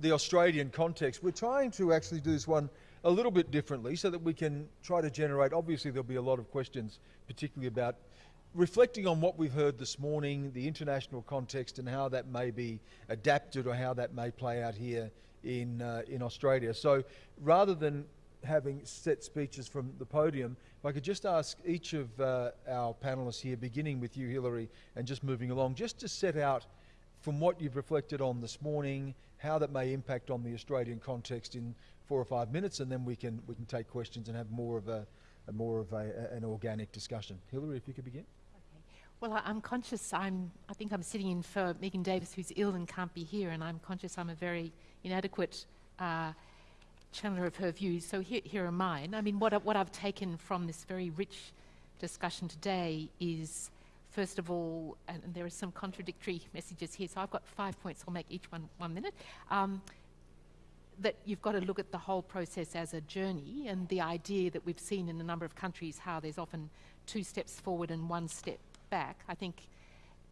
the Australian context. We're trying to actually do this one a little bit differently so that we can try to generate, obviously there'll be a lot of questions, particularly about reflecting on what we've heard this morning, the international context and how that may be adapted or how that may play out here in, uh, in Australia. So rather than having set speeches from the podium, if I could just ask each of uh, our panelists here, beginning with you, Hilary, and just moving along, just to set out from what you've reflected on this morning, how that may impact on the Australian context in four or five minutes, and then we can we can take questions and have more of a, a more of a, a, an organic discussion. Hilary, if you could begin. Well, I, am conscious. I'm. I think I'm sitting in for Megan Davis, who's ill and can't be here, and I'm conscious I'm a very inadequate uh, channeler of her views. So here, here are mine. I mean, what what I've taken from this very rich discussion today is, first of all, and, there are some contradictory messages here. So I've got five points. I'll make each one one minute. Um, that you've got to look at the whole process as a journey, and the idea that we've seen in a number of countries how there's often two steps forward and one step back, I think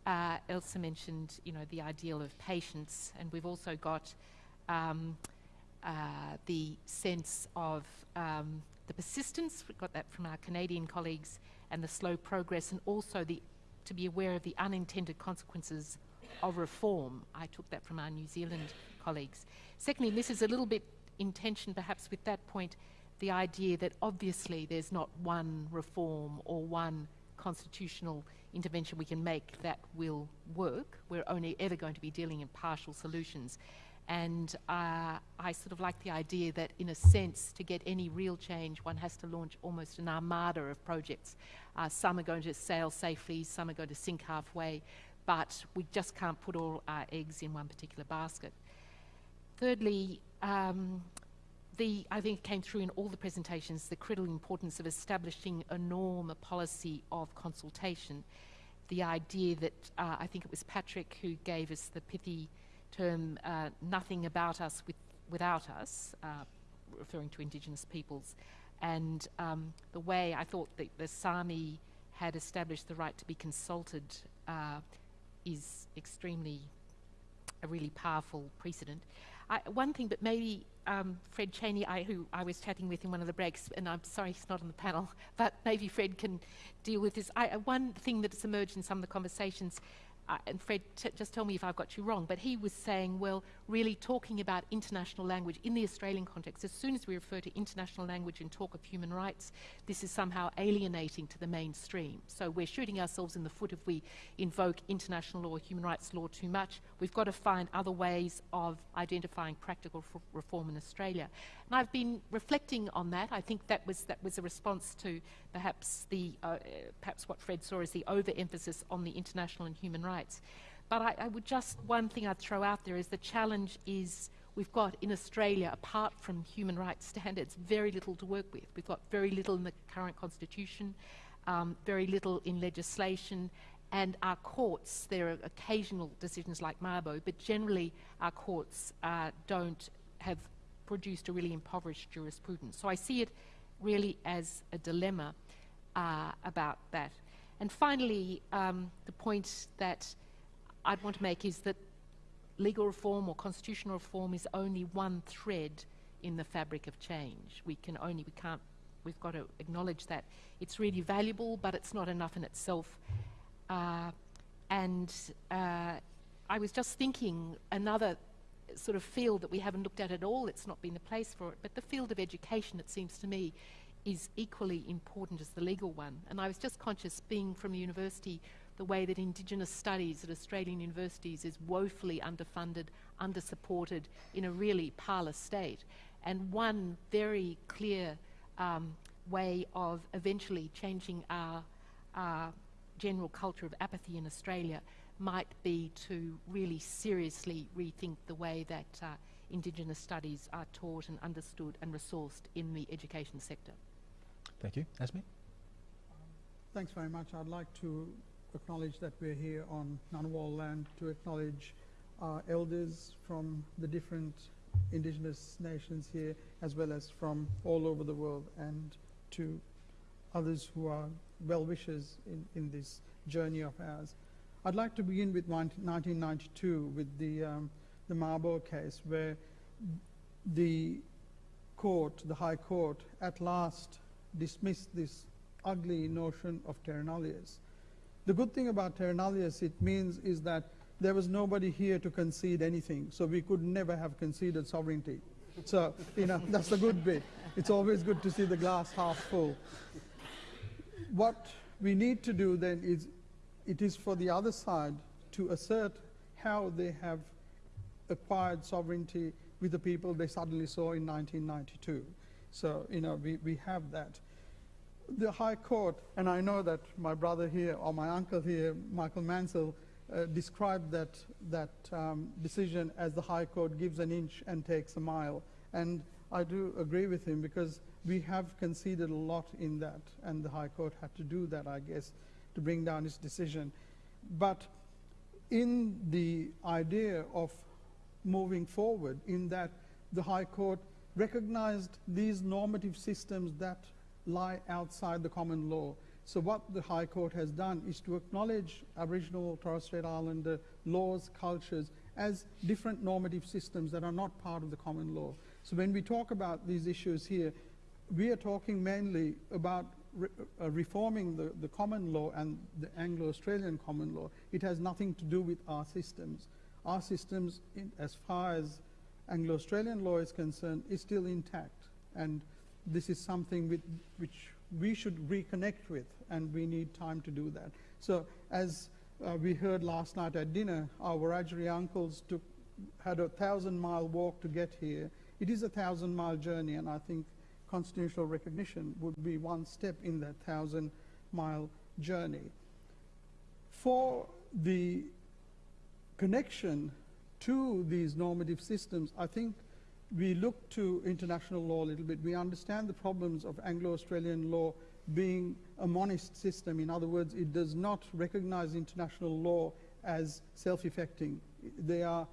uh, Elsa mentioned, you know, the ideal of patience, and we've also got um, uh, the sense of um, the persistence. We got that from our Canadian colleagues, and the slow progress, and also the to be aware of the unintended consequences of reform. I took that from our New Zealand colleagues. Secondly, this is a little bit in tension, perhaps, with that point, the idea that obviously there's not one reform or one constitutional intervention we can make that will work. We're only ever going to be dealing in partial solutions. And uh, I sort of like the idea that, in a sense, to get any real change, one has to launch almost an armada of projects. Uh, some are going to sail safely, some are going to sink halfway, but we just can't put all our eggs in one particular basket. Thirdly, um, the, I think came through in all the presentations, the critical importance of establishing a norm, a policy of consultation. The idea that, uh, I think it was Patrick who gave us the pithy term, uh, nothing about us with, without us, uh, referring to Indigenous peoples. And um, the way I thought that the Sami had established the right to be consulted uh, is extremely a really powerful precedent. I, one thing, but maybe um, Fred Chaney, I, who I was chatting with in one of the breaks, and I'm sorry he's not on the panel, but maybe Fred can deal with this. I, uh, one thing that's emerged in some of the conversations uh, and Fred, just tell me if I've got you wrong, but he was saying, well, really talking about international language in the Australian context, as soon as we refer to international language and talk of human rights, this is somehow alienating to the mainstream. So we're shooting ourselves in the foot if we invoke international law, human rights law too much. We've got to find other ways of identifying practical reform in Australia. And I've been reflecting on that. I think that was, that was a response to perhaps, the, uh, perhaps what Fred saw as the overemphasis on the international and human rights rights. But I, I would just, one thing I'd throw out there is the challenge is we've got in Australia, apart from human rights standards, very little to work with. We've got very little in the current constitution, um, very little in legislation, and our courts, there are occasional decisions like Mabo, but generally our courts uh, don't have produced a really impoverished jurisprudence. So I see it really as a dilemma uh, about that. And finally, um, the point that I'd want to make is that legal reform or constitutional reform is only one thread in the fabric of change. We can only, we can't, we've got to acknowledge that. It's really valuable, but it's not enough in itself. Uh, and uh, I was just thinking another sort of field that we haven't looked at at all, it's not been the place for it, but the field of education, it seems to me, is equally important as the legal one. And I was just conscious, being from a university, the way that Indigenous studies at Australian universities is woefully underfunded, undersupported, in a really parlous state. And one very clear um, way of eventually changing our, our general culture of apathy in Australia might be to really seriously rethink the way that uh, Indigenous studies are taught and understood and resourced in the education sector. Thank you. Asmi? Thanks very much. I'd like to acknowledge that we're here on Ngunnawal land to acknowledge our elders from the different indigenous nations here as well as from all over the world and to others who are well-wishers in, in this journey of ours. I'd like to begin with 1992 with the, um, the Mabo case where the court, the High Court, at last dismissed this ugly notion of terra. The good thing about terra it means is that there was nobody here to concede anything, so we could never have conceded sovereignty. So, you know, that's the good bit. It's always good to see the glass half full. What we need to do then is, it is for the other side to assert how they have acquired sovereignty with the people they suddenly saw in 1992. So, you know, we, we have that. The High Court, and I know that my brother here, or my uncle here, Michael Mansell, uh, described that, that um, decision as the High Court gives an inch and takes a mile. And I do agree with him because we have conceded a lot in that, and the High Court had to do that, I guess, to bring down its decision. But in the idea of moving forward, in that the High Court recognized these normative systems that lie outside the common law. So what the High Court has done is to acknowledge Aboriginal Torres Strait Islander laws, cultures, as different normative systems that are not part of the common law. So when we talk about these issues here, we are talking mainly about re uh, reforming the, the common law and the Anglo-Australian common law. It has nothing to do with our systems. Our systems, in, as far as Anglo-Australian law is concerned, is still intact. And this is something with, which we should reconnect with, and we need time to do that. So as uh, we heard last night at dinner, our Wiradjuri uncles took, had a thousand mile walk to get here. It is a thousand mile journey, and I think constitutional recognition would be one step in that thousand mile journey. For the connection to these normative systems, I think we look to international law a little bit. We understand the problems of Anglo-Australian law being a monist system. In other words, it does not recognize international law as self-effecting. There are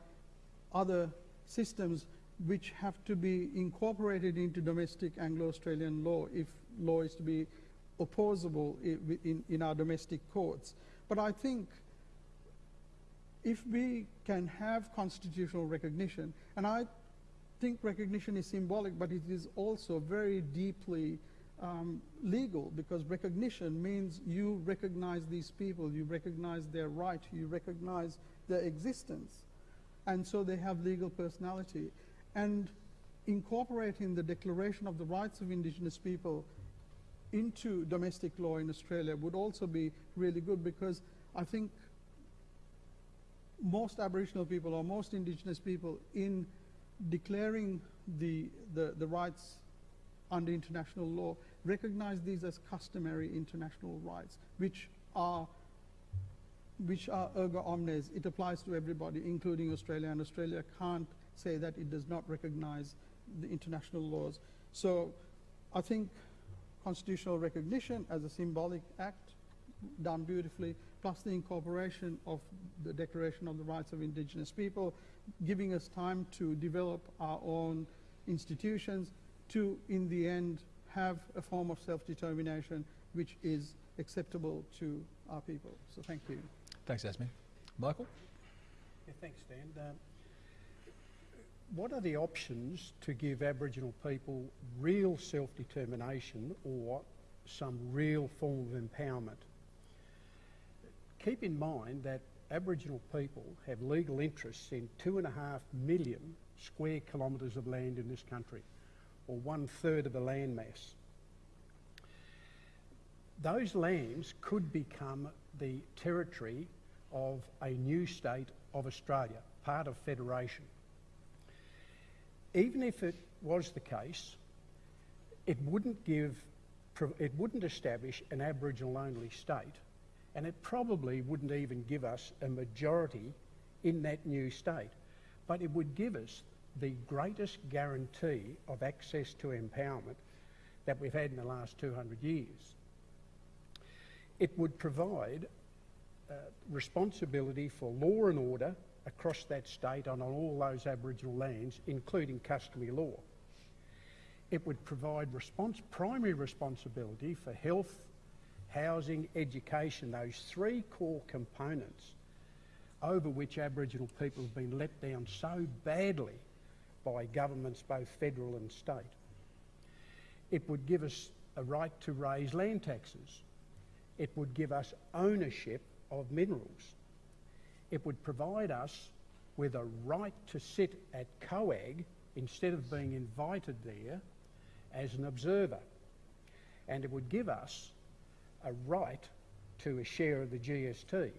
other systems which have to be incorporated into domestic Anglo-Australian law if law is to be opposable in, in, in our domestic courts. But I think if we can have constitutional recognition, and I think recognition is symbolic, but it is also very deeply um, legal because recognition means you recognize these people, you recognize their right, you recognize their existence. And so they have legal personality. And incorporating the Declaration of the Rights of Indigenous People into domestic law in Australia would also be really good because I think most Aboriginal people or most Indigenous people in declaring the, the, the rights under international law recognize these as customary international rights, which are which are erga omnes. It applies to everybody, including Australia, and Australia can't say that it does not recognize the international laws. So I think constitutional recognition as a symbolic act done beautifully, plus the incorporation of the Declaration of the Rights of Indigenous People, giving us time to develop our own institutions to, in the end, have a form of self-determination which is acceptable to our people. So thank you. Thanks, Asmi. Michael? Yeah, thanks, Stan. Um, what are the options to give Aboriginal people real self-determination or some real form of empowerment? Keep in mind that Aboriginal people have legal interests in two and a half million square kilometres of land in this country, or one third of the landmass. Those lands could become the territory of a new state of Australia, part of Federation. Even if it was the case, it wouldn't give, it wouldn't establish an Aboriginal only state and it probably wouldn't even give us a majority in that new state. But it would give us the greatest guarantee of access to empowerment that we've had in the last 200 years. It would provide uh, responsibility for law and order across that state and on all those Aboriginal lands, including customary law. It would provide response, primary responsibility for health, housing, education, those three core components over which Aboriginal people have been let down so badly by governments both federal and state. It would give us a right to raise land taxes. It would give us ownership of minerals. It would provide us with a right to sit at COAG instead of being invited there as an observer. And it would give us a right to a share of the GST.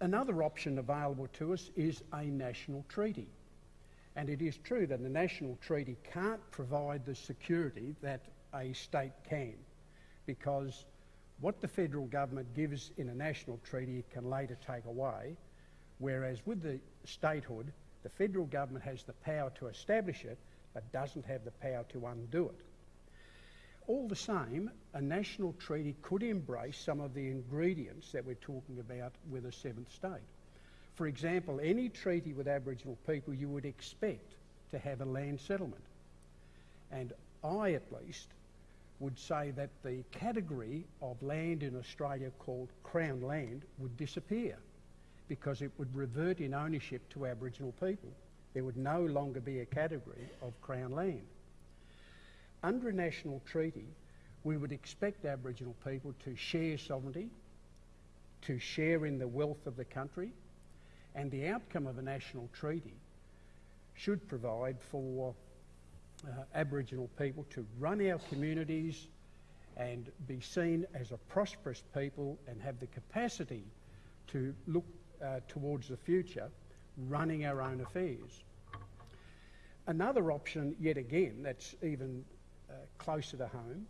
Another option available to us is a national treaty. And it is true that a national treaty can't provide the security that a state can, because what the federal government gives in a national treaty it can later take away, whereas with the statehood, the federal government has the power to establish it, but doesn't have the power to undo it. All the same, a national treaty could embrace some of the ingredients that we're talking about with a seventh state. For example, any treaty with Aboriginal people you would expect to have a land settlement. And I, at least, would say that the category of land in Australia called Crown land would disappear because it would revert in ownership to Aboriginal people. There would no longer be a category of Crown land. Under a national treaty, we would expect Aboriginal people to share sovereignty, to share in the wealth of the country, and the outcome of a national treaty should provide for uh, Aboriginal people to run our communities and be seen as a prosperous people and have the capacity to look uh, towards the future running our own affairs. Another option, yet again, that's even Uh, closer to home,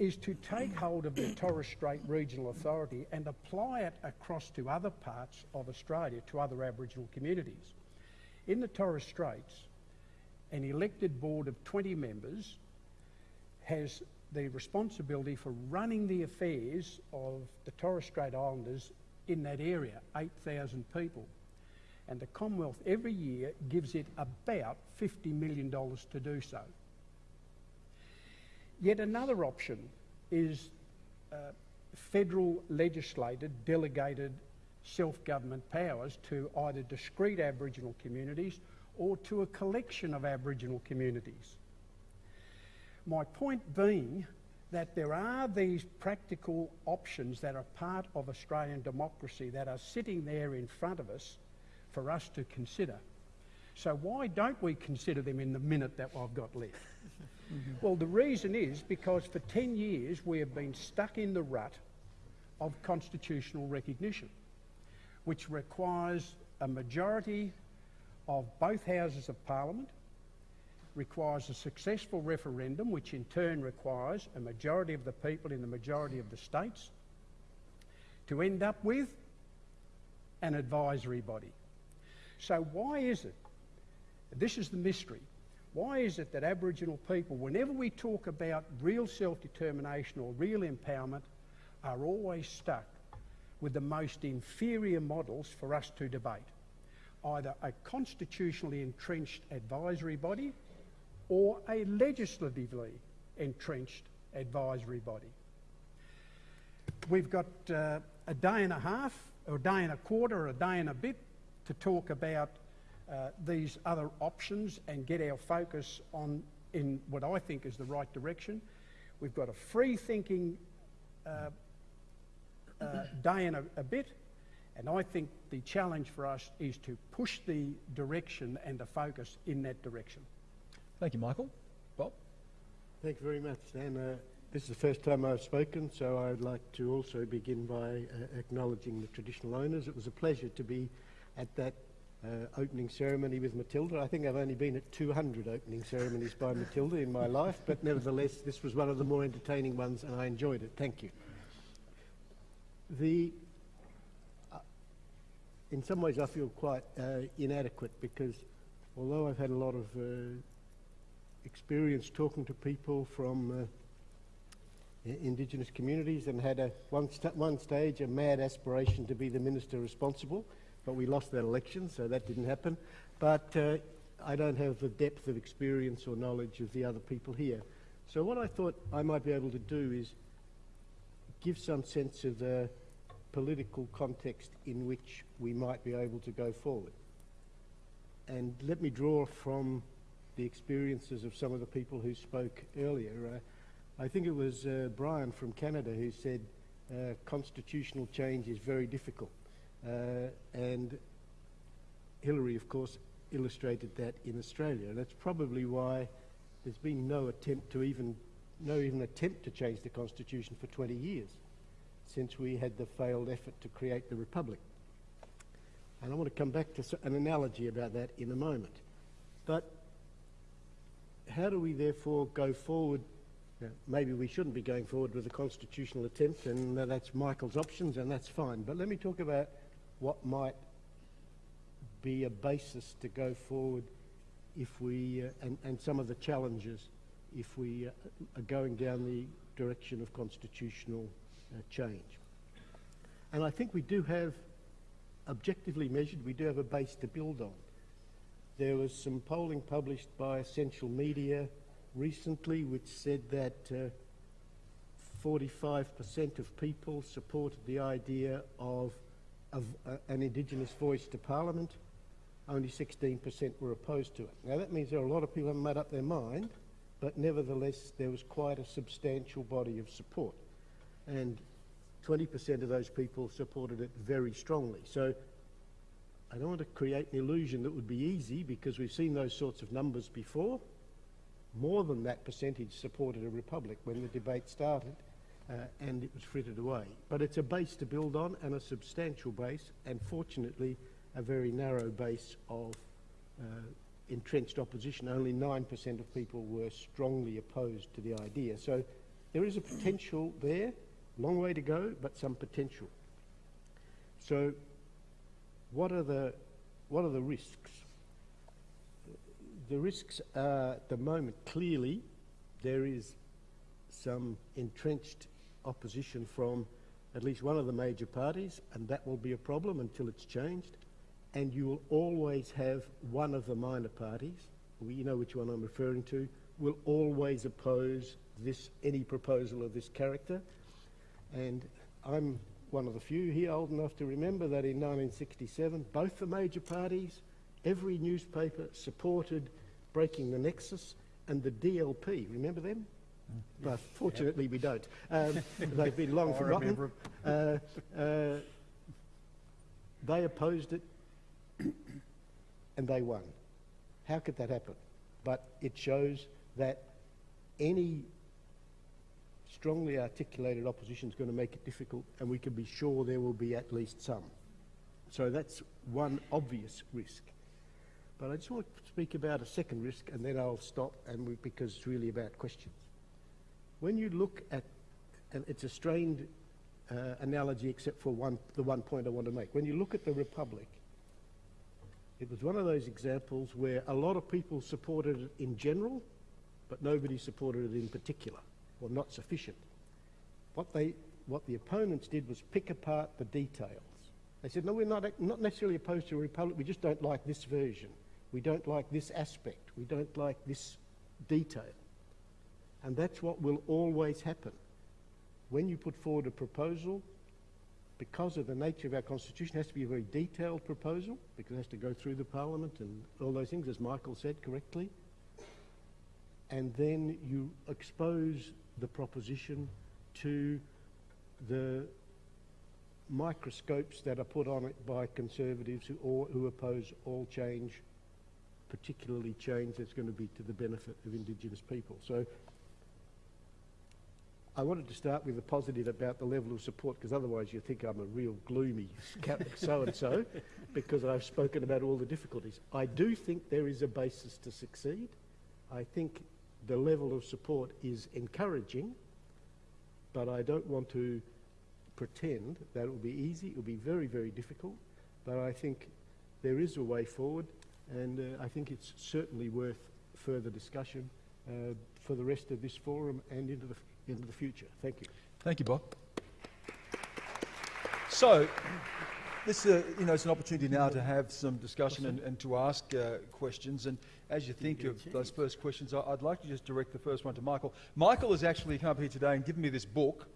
is to take hold of the Torres Strait Regional Authority and apply it across to other parts of Australia, to other Aboriginal communities. In the Torres Straits, an elected board of 20 members has the responsibility for running the affairs of the Torres Strait Islanders in that area, 8,000 people. And the Commonwealth every year gives it about $50 million to do so. Yet another option is uh, federal legislated delegated self-government powers to either discrete Aboriginal communities or to a collection of Aboriginal communities. My point being that there are these practical options that are part of Australian democracy that are sitting there in front of us for us to consider. So why don't we consider them in the minute that I've got left? Mm-hmm. Well, the reason is because for 10 years we have been stuck in the rut of constitutional recognition, which requires a majority of both houses of parliament, requires a successful referendum, which in turn requires a majority of the people in the majority of the states, to end up with an advisory body. So why is it, this is the mystery, why is it that Aboriginal people, whenever we talk about real self-determination or real empowerment, are always stuck with the most inferior models for us to debate? Either a constitutionally entrenched advisory body or a legislatively entrenched advisory body. We've got uh, a day and a half, or a day and a quarter, or a day and a bit to talk about uh, these other options and get our focus on in what I think is the right direction. We've got a free thinking uh, uh, day and a, a bit, and I think the challenge for us is to push the direction and the focus in that direction. Thank you, Michael. Bob? Thank you very much, Stan. Uh, this is the first time I've spoken, so I'd like to also begin by uh, acknowledging the traditional owners. It was a pleasure to be at that uh, opening ceremony with Matilda. I think I've only been at 200 opening ceremonies by Matilda in my life, but nevertheless, this was one of the more entertaining ones, and I enjoyed it. Thank you. The, uh, in some ways, I feel quite uh, inadequate because although I've had a lot of uh, experience talking to people from uh, Indigenous communities and had a one, st one stage a mad aspiration to be the minister responsible but we lost that election, so that didn't happen. But uh, I don't have the depth of experience or knowledge of the other people here. So what I thought I might be able to do is give some sense of the political context in which we might be able to go forward. and let me draw from the experiences of some of the people who spoke earlier. Uh, I think it was uh, Brian from Canada who said uh, constitutional change is very difficult. Uh, and Hilary, of course, illustrated that in Australia. And that's probably why there's been no attempt to even, no even attempt to change the constitution for 20 years since we had the failed effort to create the republic. And I want to come back to an analogy about that in a moment. But how do we therefore go forward? Now, maybe we shouldn't be going forward with a constitutional attempt, and uh, that's Michael's options, and that's fine. But let me talk about what might be a basis to go forward if we, uh, and, and some of the challenges if we uh, are going down the direction of constitutional uh, change. And I think we do have, objectively measured, we do have a base to build on. There was some polling published by Essential Media recently which said that uh, 45% of people supported the idea of, of uh, an Indigenous voice to Parliament. Only 16% were opposed to it. Now that means there are a lot of people who haven't made up their mind, but nevertheless there was quite a substantial body of support. And 20% of those people supported it very strongly. So I don't want to create an illusion that would be easy because we've seen those sorts of numbers before. More than that percentage supported a republic when the debate started and it was frittered away. But it's a base to build on and a substantial base and fortunately a very narrow base of uh, entrenched opposition. Only 9% of people were strongly opposed to the idea. So there is a potential there, long way to go, but some potential. So what are the, what are the risks? The risks are, at the moment, clearly, there is some entrenched opposition from at least one of the major parties, and that will be a problem until it's changed. And you will always have one of the minor parties, you know which one I'm referring to, will always oppose this, any proposal of this character. And I'm one of the few here old enough to remember that in 1967, both the major parties, every newspaper supported breaking the nexus, and the DLP, remember them? But fortunately, we don't. Um, they've been long forgotten. Uh, uh, they opposed it, and they won. How could that happen? But it shows that any strongly articulated opposition is going to make it difficult, and we can be sure there will be at least some. So that's one obvious risk. But I just want to speak about a second risk, and then I'll stop, and we, because it's really about questions. When you look at, and it's a strained uh, analogy, except for one, the one point I want to make. When you look at the Republic, it was one of those examples where a lot of people supported it in general, but nobody supported it in particular, or not sufficient. What, they, what the opponents did was pick apart the details. They said, no, we're not, not necessarily opposed to a republic, we just don't like this version. We don't like this aspect. We don't like this detail. And that's what will always happen. When you put forward a proposal, because of the nature of our constitution, it has to be a very detailed proposal, because it has to go through the parliament and all those things, as Michael said correctly. And then you expose the proposition to the microscopes that are put on it by conservatives who, or, who oppose all change, particularly change that's going to be to the benefit of Indigenous people. So I wanted to start with a positive about the level of support, because otherwise you think I'm a real gloomy so-and-so, because I've spoken about all the difficulties. I do think there is a basis to succeed. I think the level of support is encouraging, but I don't want to pretend that it will be easy. It will be very, very difficult, but I think there is a way forward, and uh, I think it's certainly worth further discussion uh, for the rest of this forum and into the, into the future. Thank you. Thank you, Bob. So, this uh, you know, it's an opportunity now to have some discussion and, and to ask uh, questions. And as you think of those first questions, I, I'd like to just direct the first one to Michael. Michael has actually come up here today and given me this book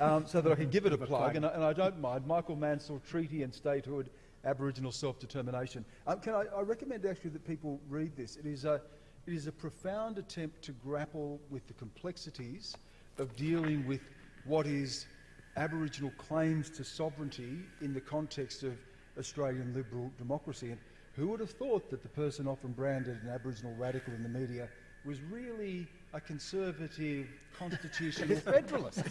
um, so that I can give it a plug, and I, and I don't mind. Michael Mansell, Treaty and Statehood, Aboriginal self-determination. Um, can I, I recommend actually that people read this. It is a, it is a profound attempt to grapple with the complexities of dealing with what is Aboriginal claims to sovereignty in the context of Australian liberal democracy. And who would have thought that the person often branded an Aboriginal radical in the media was really a conservative constitutional federalist?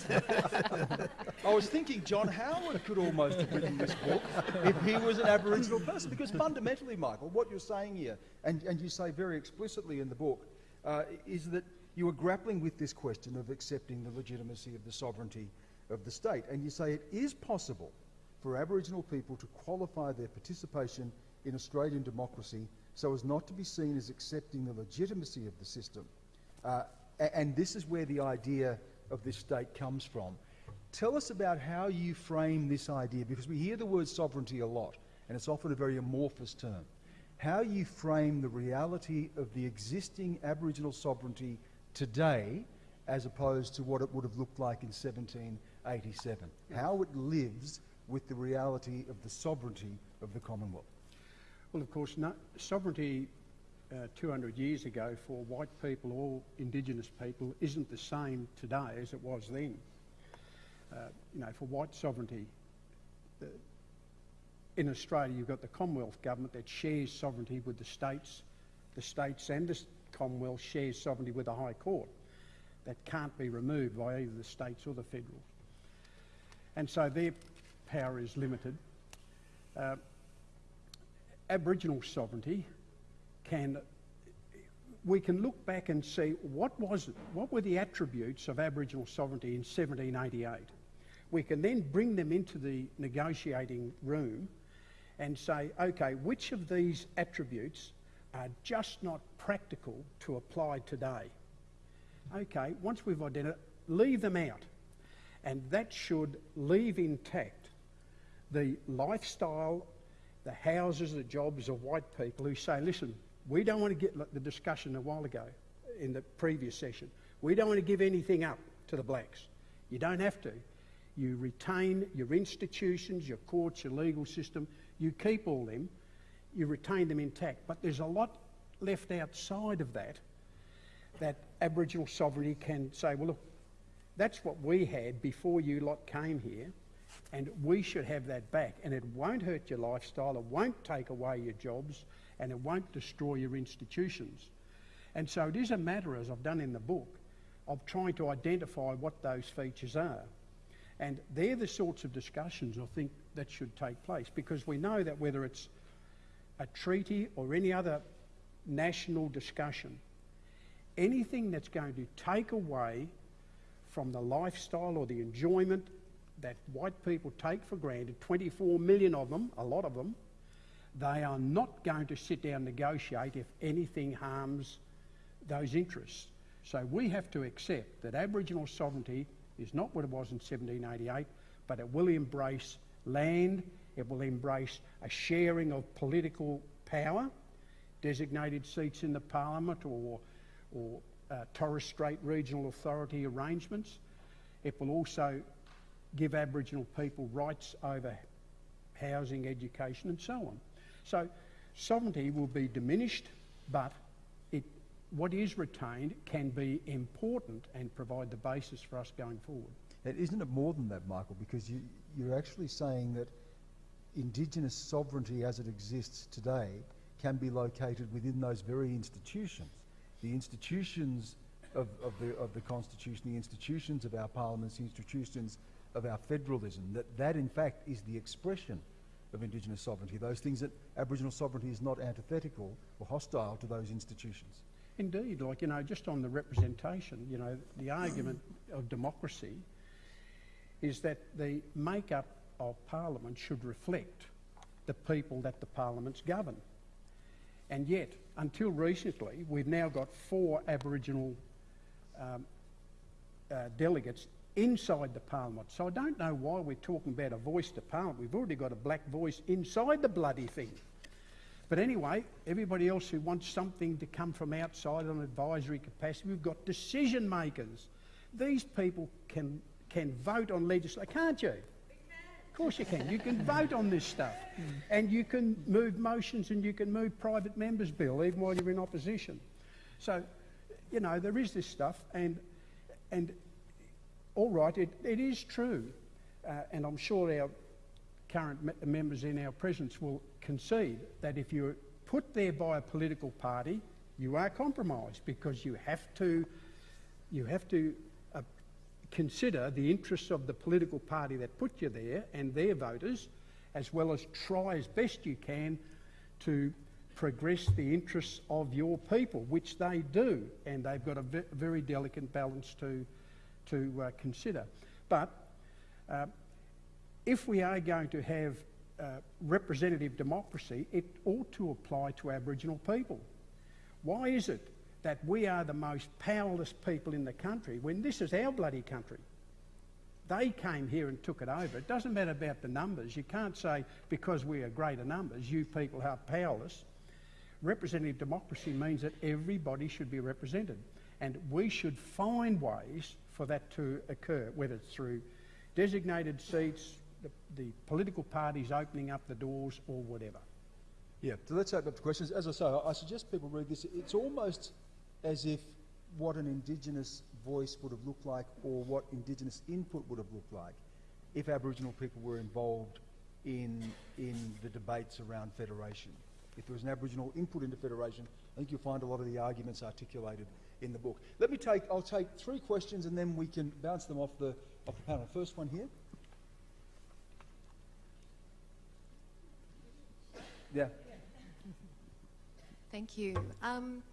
I was thinking John Howard could almost have written this book if he was an Aboriginal person, because fundamentally, Michael, what you're saying here, and, and you say very explicitly in the book, uh, is that you are grappling with this question of accepting the legitimacy of the sovereignty of the state. And you say it is possible for Aboriginal people to qualify their participation in Australian democracy so as not to be seen as accepting the legitimacy of the system. Uh, and this is where the idea of this state comes from. Tell us about how you frame this idea, because we hear the word sovereignty a lot, and it's often a very amorphous term. How you frame the reality of the existing Aboriginal sovereignty today as opposed to what it would have looked like in 1787. How it lives with the reality of the sovereignty of the Commonwealth. Well, of course, no, sovereignty uh, 200 years ago for white people or Indigenous people isn't the same today as it was then. Uh, you know, for white sovereignty, the, in Australia, you've got the Commonwealth government that shares sovereignty with the states. The states and the Commonwealth shares sovereignty with the High Court. That can't be removed by either the states or the federals. And so their power is limited. Uh, Aboriginal sovereignty can we can look back and see what was it, what were the attributes of Aboriginal sovereignty in 1788. We can then bring them into the negotiating room and say, okay, which of these attributes are just not practical to apply today? Okay, once we've identified, leave them out. And that should leave intact the lifestyle, the houses, the jobs of white people who say, listen, we don't want to get the discussion a while ago in the previous session. We don't want to give anything up to the blacks. You don't have to. You retain your institutions, your courts, your legal system. You keep all them. You retain them intact. But there's a lot left outside of that that Aboriginal sovereignty can say, well, look, that's what we had before you lot came here, and we should have that back. And it won't hurt your lifestyle, it won't take away your jobs, and it won't destroy your institutions. And so it is a matter, as I've done in the book, of trying to identify what those features are. And they're the sorts of discussions I think that should take place because we know that whether it's a treaty or any other national discussion, anything that's going to take away from the lifestyle or the enjoyment that white people take for granted, 24 million of them, a lot of them, they are not going to sit down and negotiate if anything harms those interests. So we have to accept that Aboriginal sovereignty is not what it was in 1788, but it will embrace land, it will embrace a sharing of political power, designated seats in the parliament or, or uh, Torres Strait Regional Authority arrangements. It will also give Aboriginal people rights over housing, education, and so on. So sovereignty will be diminished, but it, what is retained can be important and provide the basis for us going forward. Isn't it more than that, Michael? Because you, you're actually saying that Indigenous sovereignty as it exists today can be located within those very institutions. The institutions of, of, the, of the Constitution, the institutions of our parliaments, the institutions of our federalism, that that in fact is the expression of Indigenous sovereignty, those things that Aboriginal sovereignty is not antithetical or hostile to those institutions. Indeed, like, you know, just on the representation, you know, the argument of democracy is that the makeup of Parliament should reflect the people that the Parliaments govern. And yet, until recently, we've now got four Aboriginal um, uh, delegates inside the Parliament. So I don't know why we're talking about a voice to Parliament. We've already got a black voice inside the bloody thing. But anyway, everybody else who wants something to come from outside on advisory capacity, we've got decision makers. These people can, can vote on legislation, can't you? Course you can. You can vote on this stuff. And you can move motions and you can move private members' bill even while you're in opposition. So, you know, there is this stuff and, and all right, it, it is true. Uh, and I'm sure our current me- members in our presence will concede that if you're put there by a political party, you are compromised because you have to, you have to consider the interests of the political party that put you there and their voters, as well as try as best you can to progress the interests of your people, which they do, and they've got a ve- very delicate balance to, to uh, consider. But uh, if we are going to have uh, representative democracy, it ought to apply to Aboriginal people. Why is it that we are the most powerless people in the country when this is our bloody country? They came here and took it over. It doesn't matter about the numbers. You can't say because we are greater numbers, you people are powerless. Representative democracy means that everybody should be represented. And we should find ways for that to occur, whether it's through designated seats, the, the political parties opening up the doors, or whatever. Yeah, so let's open up to questions. As I say, I suggest people read this. It's almost as if what an Indigenous voice would have looked like or what Indigenous input would have looked like if Aboriginal people were involved in, in the debates around federation. If there was an Aboriginal input into federation, I think you'll find a lot of the arguments articulated in the book. Let me take, I'll take three questions and then we can bounce them off the, off the panel. First one here. Yeah. Thank you. Um,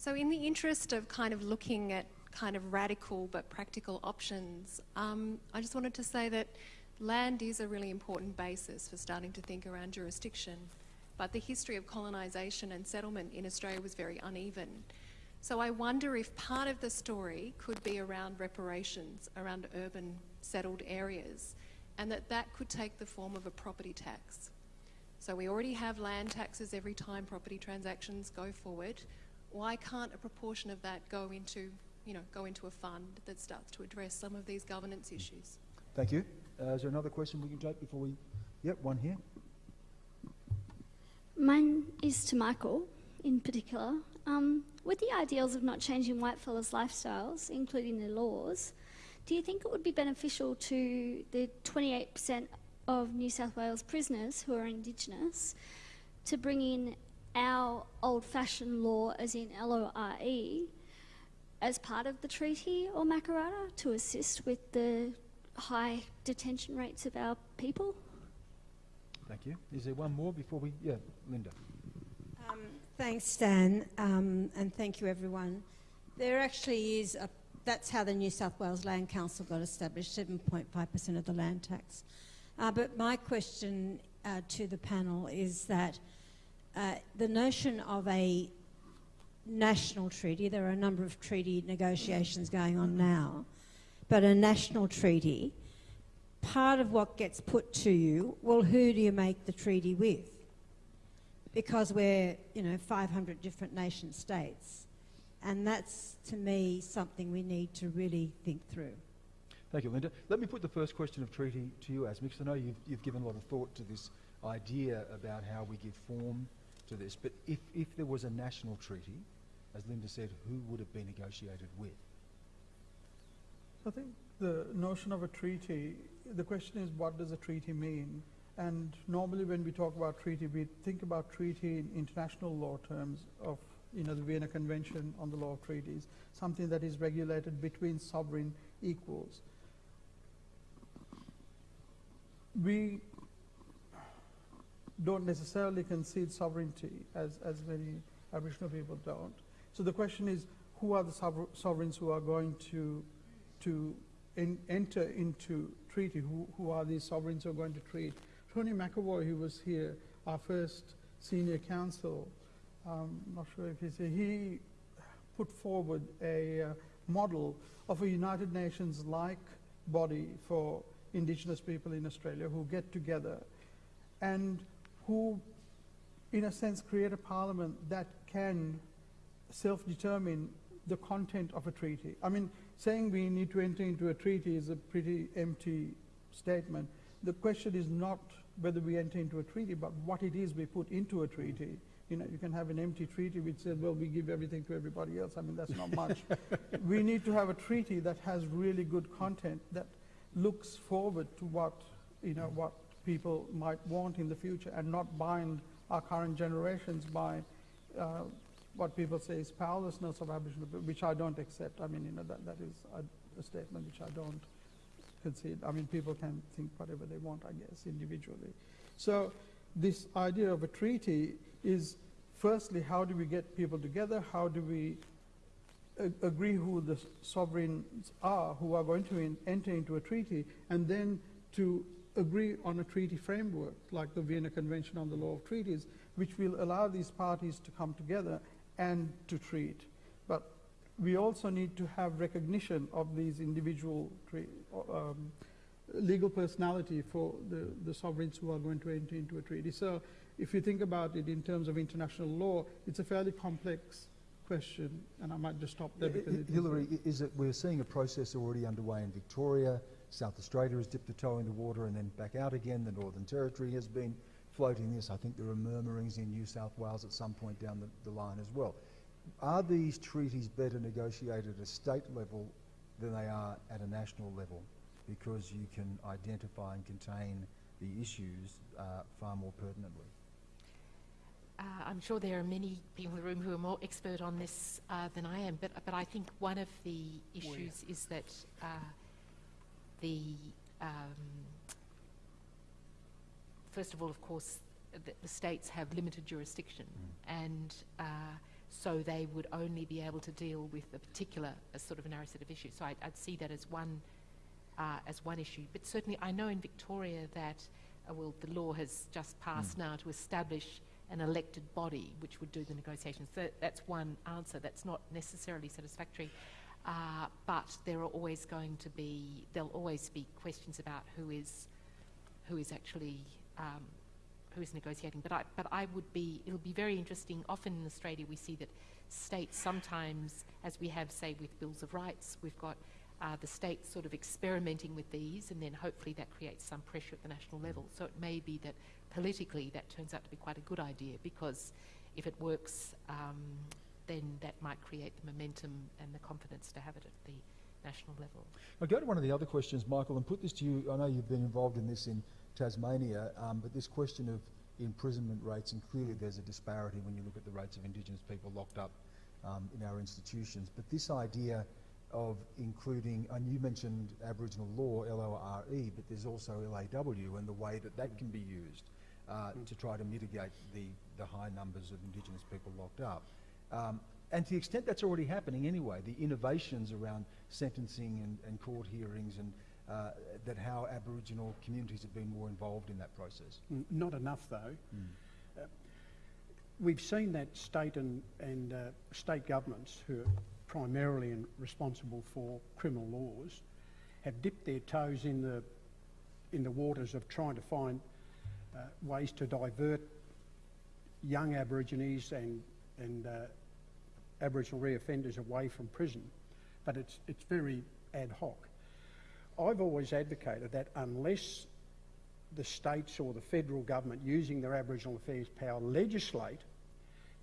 so, in the interest of kind of looking at kind of radical but practical options, um, I just wanted to say that land is a really important basis for starting to think around jurisdiction. But the history of colonisation and settlement in Australia was very uneven. So, I wonder if part of the story could be around reparations around urban settled areas, and that that could take the form of a property tax. So we already have land taxes every time property transactions go forward. Why can't a proportion of that go into, you know, go into a fund that starts to address some of these governance issues? Thank you. Uh, is there another question we can take before we? Yep, one here. Mine is to Michael in particular. Um, with the ideals of not changing whitefellas' lifestyles, including their laws, do you think it would be beneficial to the 28% of New South Wales prisoners who are Indigenous to bring in our old fashioned law, as in LORE, as part of the treaty or Makarrata to assist with the high detention rates of our people? Thank you. Is there one more before we? Yeah, Linda. Um, thanks, Stan, um, and thank you, everyone. There actually is a. That's how the New South Wales Land Council got established, 7.5% of the land tax. Uh, but my question uh, to the panel is that uh, the notion of a national treaty, there are a number of treaty negotiations going on now, but a national treaty, part of what gets put to you, well, who do you make the treaty with? Because we're, you know, 500 different nation states. And that's, to me, something we need to really think through. Thank you, Linda. Let me put the first question of treaty to you, Asmi, because I know you've, you've given a lot of thought to this idea about how we give form to this. But if, if there was a national treaty, as Linda said, who would it be negotiated with? I think the notion of a treaty, the question is what does a treaty mean? And normally when we talk about treaty, we think about treaty in international law terms of, you know, the Vienna Convention on the Law of Treaties, something that is regulated between sovereign equals. We don't necessarily concede sovereignty as, as many Aboriginal people don't. So the question is, who are the sover- sovereigns who are going to to in, enter into treaty? Who, who are these sovereigns who are going to treat? Tony McAvoy, who was here, our first senior counsel, um, not sure if he's here, he put forward a uh, model of a United Nations-like body for Indigenous people in Australia who get together and who, in a sense, create a parliament that can self-determine the content of a treaty. I mean, saying we need to enter into a treaty is a pretty empty statement. the question is not whether we enter into a treaty, but what it is we put into a treaty. You know, you can have an empty treaty which says, well, we give everything to everybody else. I mean, that's not much. we need to have a treaty that has really good content that looks forward to what, you know, what people might want in the future and not bind our current generations by uh, what people say is powerlessness of Aboriginal people, which I don't accept. I mean, you know, that, that is a, a statement which I don't concede. I mean, people can think whatever they want, I guess, individually. So this idea of a treaty is, firstly, how do we get people together? How do we agree who the sovereigns are who are going to in, enter into a treaty, and then to agree on a treaty framework, like the Vienna Convention on the Law of Treaties, which will allow these parties to come together and to treat. But we also need to have recognition of these individual tre- um, legal personality for the, the sovereigns who are going to enter into a treaty. So if you think about it in terms of international law, it's a fairly complex question, and I might just stop there Yeah, because Hi- Hilary, is it, we're seeing a process already underway in Victoria, South Australia has dipped a toe in the water and then back out again, the Northern Territory has been floating this, I think there are murmurings in New South Wales at some point down the, the line as well. Are these treaties better negotiated at a state level than they are at a national level? Because you can identify and contain the issues uh, far more pertinently. Uh, I'm sure there are many people in the room who are more expert on this uh, than I am, but, but I think one of the issues is that uh, the, um, first of all, of course, the, the states have limited jurisdiction, and uh, so they would only be able to deal with a particular a sort of a narrow set of issues. So I'd, I'd see that as one uh, as one issue. But certainly, I know in Victoria that uh, well, the law has just passed now to establish an elected body which would do the negotiations. So that's one answer. That's not necessarily satisfactory. Uh, but there are always going to be, there'll always be questions about who is, who is actually, um, who is negotiating. But I, but I would be, it'll be very interesting. Often in Australia we see that states sometimes, as we have, say, with bills of rights, we've got uh, the states sort of experimenting with these, and then hopefully that creates some pressure at the national level. So it may be that politically that turns out to be quite a good idea because if it works, um, then that might create the momentum and the confidence to have it at the national level. I'll go to one of the other questions, Michael, and put this to you. I know you've been involved in this in Tasmania, um, but this question of imprisonment rates, and clearly there's a disparity when you look at the rates of Indigenous people locked up um, in our institutions. But this idea of including, and you mentioned Aboriginal law, L-O-R-E, but there's also LAW and the way that that can be used uh, to try to mitigate the, the high numbers of Indigenous people locked up. Um, and to the extent that's already happening anyway, the innovations around sentencing and, and court hearings and uh, that how Aboriginal communities have been more involved in that process. Not enough, though. Uh, we've seen that state and, and uh, state governments, who are primarily responsible for criminal laws, have dipped their toes in the, in the waters of trying to find uh, ways to divert young Aborigines and, and uh, Aboriginal reoffenders away from prison. But it's, it's very ad hoc. I've always advocated that unless the states or the federal government using their Aboriginal affairs power legislate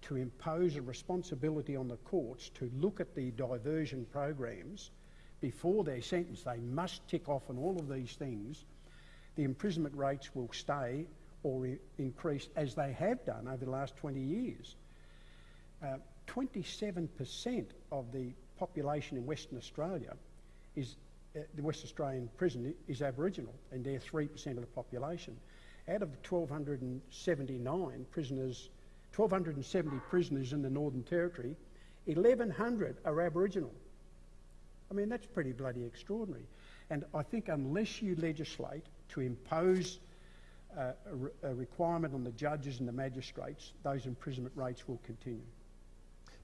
to impose a responsibility on the courts to look at the diversion programs before they're sentenced. They must tick off on all of these things. The imprisonment rates will stay or increase as they have done over the last 20 years. Uh, 27% of the population in Western Australia is uh, the West Australian prison is Aboriginal, and they're 3% of the population. Out of the 1,279 prisoners, 1,270 prisoners in the Northern Territory, 1,100 are Aboriginal. I mean, that's pretty bloody extraordinary. And I think unless you legislate to impose uh, a, re- a requirement on the judges and the magistrates, those imprisonment rates will continue.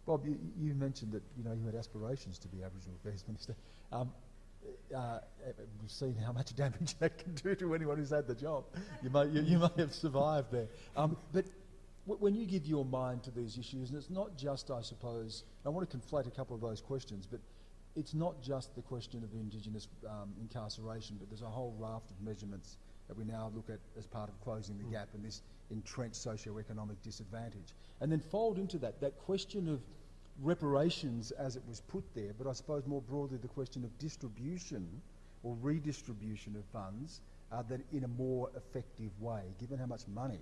Bob, you, you mentioned that you know you had aspirations to be Aboriginal Affairs Minister. Um, uh, we've seen how much damage that can do to anyone who's had the job. You may, you, you may have survived there. Um, but when you give your mind to these issues, and it's not just, I suppose, I want to conflate a couple of those questions, but it's not just the question of Indigenous um, incarceration, but there's a whole raft of measurements that we now look at as part of closing the gap and this entrenched socio-economic disadvantage. And then fold into that that question of reparations as it was put there, but I suppose more broadly the question of distribution or redistribution of funds uh, that in a more effective way, given how much money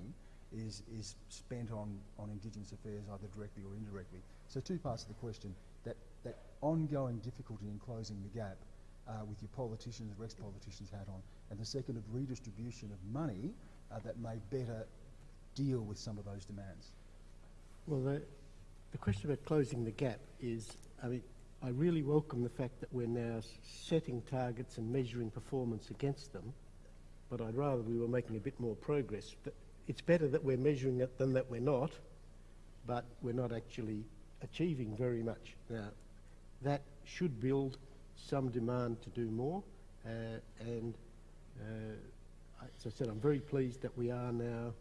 is, is spent on, on Indigenous affairs either directly or indirectly. So two parts of the question, that, that ongoing difficulty in closing the gap uh, with your politicians, or ex-politicians hat on, and the second of redistribution of money uh, that may better deal with some of those demands. Well, the, the question about closing the gap is, I mean, I really welcome the fact that we're now setting targets and measuring performance against them, but I'd rather we were making a bit more progress. Th- It's better that we're measuring it than that we're not, but we're not actually achieving very much. Now, that should build some demand to do more, uh, and as I said, I'm very pleased that we are now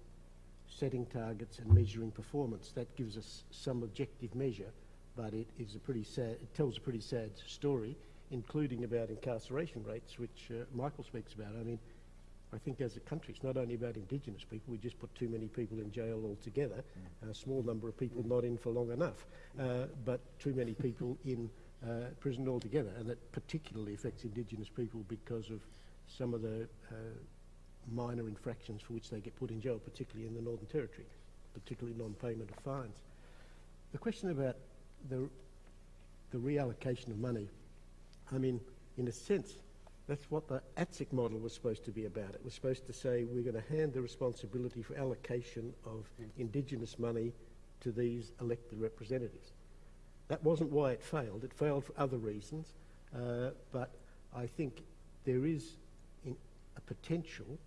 setting targets and measuring performance. That gives us some objective measure, but it is a pretty sad, it tells a pretty sad story, including about incarceration rates, which uh, Michael speaks about. I mean, I think as a country, it's not only about Indigenous people, we just put too many people in jail altogether, and a small number of people not in for long enough, uh, but too many people in uh, prison altogether, and that particularly affects Indigenous people because of some of the uh, minor infractions for which they get put in jail, particularly in the Northern Territory, particularly non-payment of fines. The question about the, the reallocation of money, I mean, in a sense, that's what the ATSIC model was supposed to be about. It was supposed to say we're going to hand the responsibility for allocation of Indigenous money to these elected representatives. That wasn't why it failed. It failed for other reasons, uh, but I think there is potential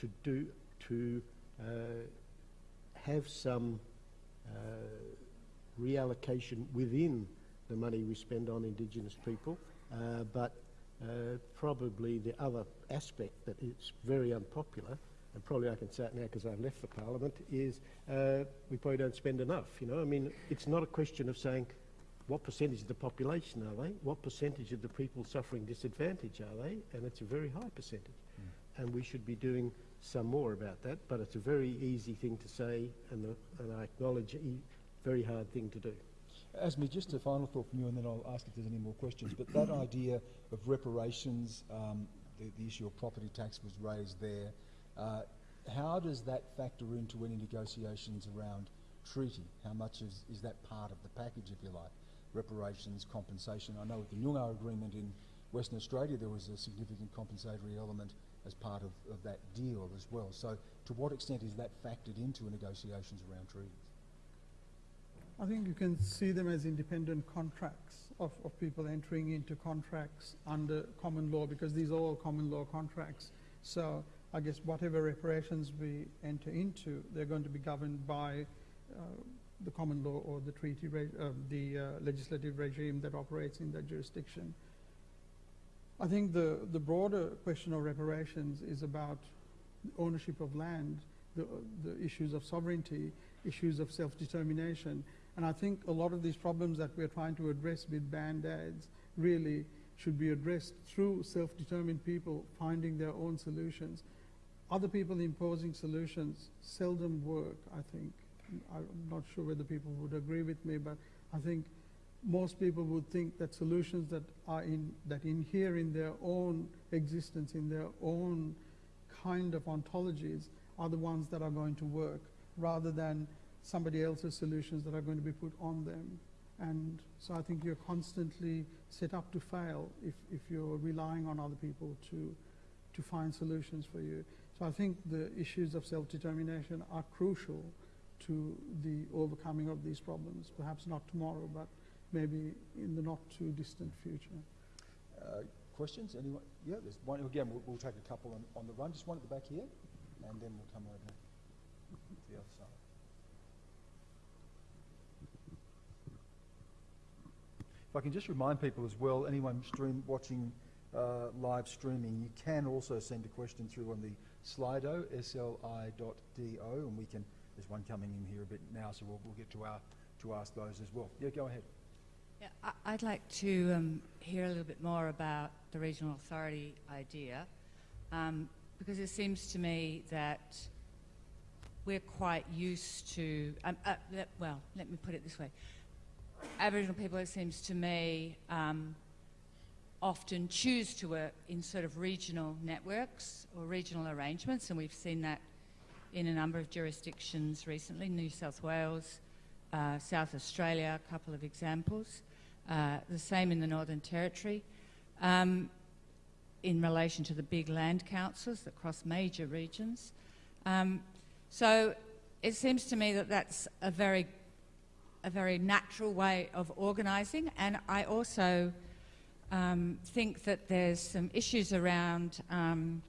to do to uh, have some uh, reallocation within the money we spend on Indigenous people, uh, but uh, probably the other aspect that is very unpopular, and probably I can say it now because I've left for Parliament, is uh, we probably don't spend enough. You know, I mean, it's not a question of saying what percentage of the population are they, what percentage of the people suffering disadvantage are they, and it's a very high percentage. And we should be doing some more about that, but it's a very easy thing to say, and, the, and I acknowledge a very hard thing to do. Asmi, just a final thought from you, and then I'll ask if there's any more questions. But that idea of reparations, um, the, the issue of property tax was raised there. Uh, how does that factor into any negotiations around treaty? How much is, is that part of the package, if you like? Reparations, compensation. I know with the Nyungar agreement in Western Australia, there was a significant compensatory element as part of, of that deal as well. So, to what extent is that factored into negotiations around treaties? I think you can see them as independent contracts of, of people entering into contracts under common law because these are all common law contracts. So I guess whatever reparations we enter into, they're going to be governed by uh, the common law or the treaty, re- uh, the uh, legislative regime that operates in that jurisdiction. I think the, the broader question of reparations is about ownership of land, the, the issues of sovereignty, issues of self-determination, and I think a lot of these problems that we're trying to address with band-aids really should be addressed through self-determined people finding their own solutions. Other people imposing solutions seldom work, I think. I'm not sure whether people would agree with me, but I think most people would think that solutions that are in that inhere in their own existence, in their own kind of ontologies, are the ones that are going to work, rather than somebody else's solutions that are going to be put on them. And so I think you're constantly set up to fail if, if you're relying on other people to, to find solutions for you. So I think the issues of self-determination are crucial to the overcoming of these problems. Perhaps not tomorrow, but maybe in the not too distant future. Uh, questions? Anyone? Yeah, there's one. Again, we'll, we'll take a couple on, on the run. Just one at the back here, and then we'll come over to the other side. If I can just remind people as well, anyone stream watching uh, live streaming, you can also send a question through on the Slido, sli.do, and we can. There's one coming in here a bit now, so we'll, we'll get to our to ask those as well. Yeah, go ahead. Yeah, I'd like to um, hear a little bit more about the regional authority idea. Um, because it seems to me that we're quite used to, um, uh, well, let me put it this way. Aboriginal people, it seems to me, um, often choose to work in sort of regional networks or regional arrangements, and we've seen that in a number of jurisdictions recently, New South Wales, uh, South Australia, a couple of examples. Uh, the same in the Northern Territory. Um, in relation to the big land councils that cross major regions. Um, so it seems to me that that's a very, a very natural way of organising, and I also um, think that there's some issues around um,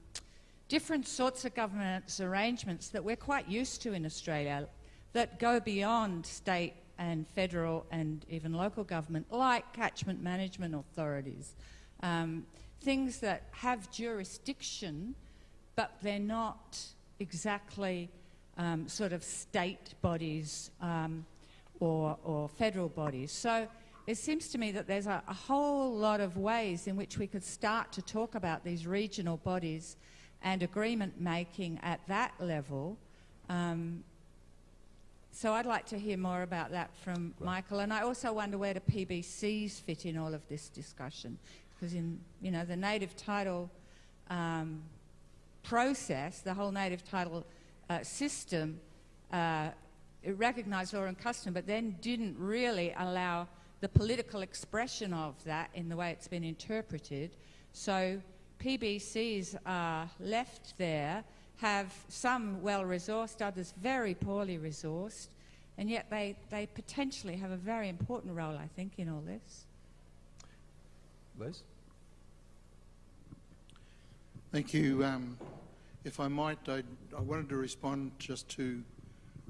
different sorts of governance arrangements that we're quite used to in Australia that go beyond state and federal and even local government, like catchment management authorities. Um, things that have jurisdiction, but they're not exactly um, sort of state bodies um, or, or federal bodies. So it seems to me that there's a, a, whole lot of ways in which we could start to talk about these regional bodies and agreement making at that level. Um, so I'd like to hear more about that from right. Michael. And I also wonder where do PBCs fit in all of this discussion? because in you know the native title um, process, the whole native title uh, system, uh, it recognised law and custom, but then didn't really allow the political expression of that in the way it's been interpreted. So PBCs are left there, have some well resourced, others very poorly resourced, and yet they, they potentially have a very important role, I think, in all this. Les? Thank you. Um, if I might, I, I, wanted to respond just to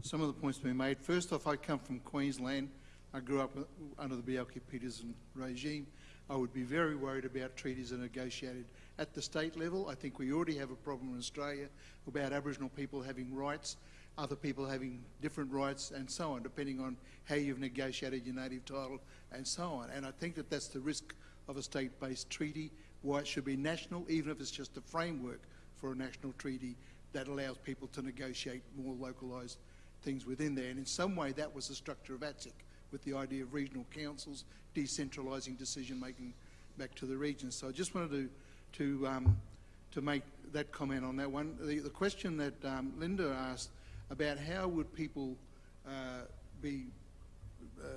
some of the points being made. First off, I come from Queensland. I grew up under the Bjelke-Petersen regime. I would be very worried about treaties that are negotiated at the state level. I think we already have a problem in Australia about Aboriginal people having rights, other people having different rights, and so on, depending on how you've negotiated your native title and so on. And I think that that's the risk of a state-based treaty why it should be national, even if it's just a framework for a national treaty that allows people to negotiate more localised things within there. And in some way, that was the structure of ATSIC, with the idea of regional councils, decentralising decision making back to the regions. So I just wanted to to um, to make that comment on that one. The, the question that um, Linda asked about how would people uh, be uh,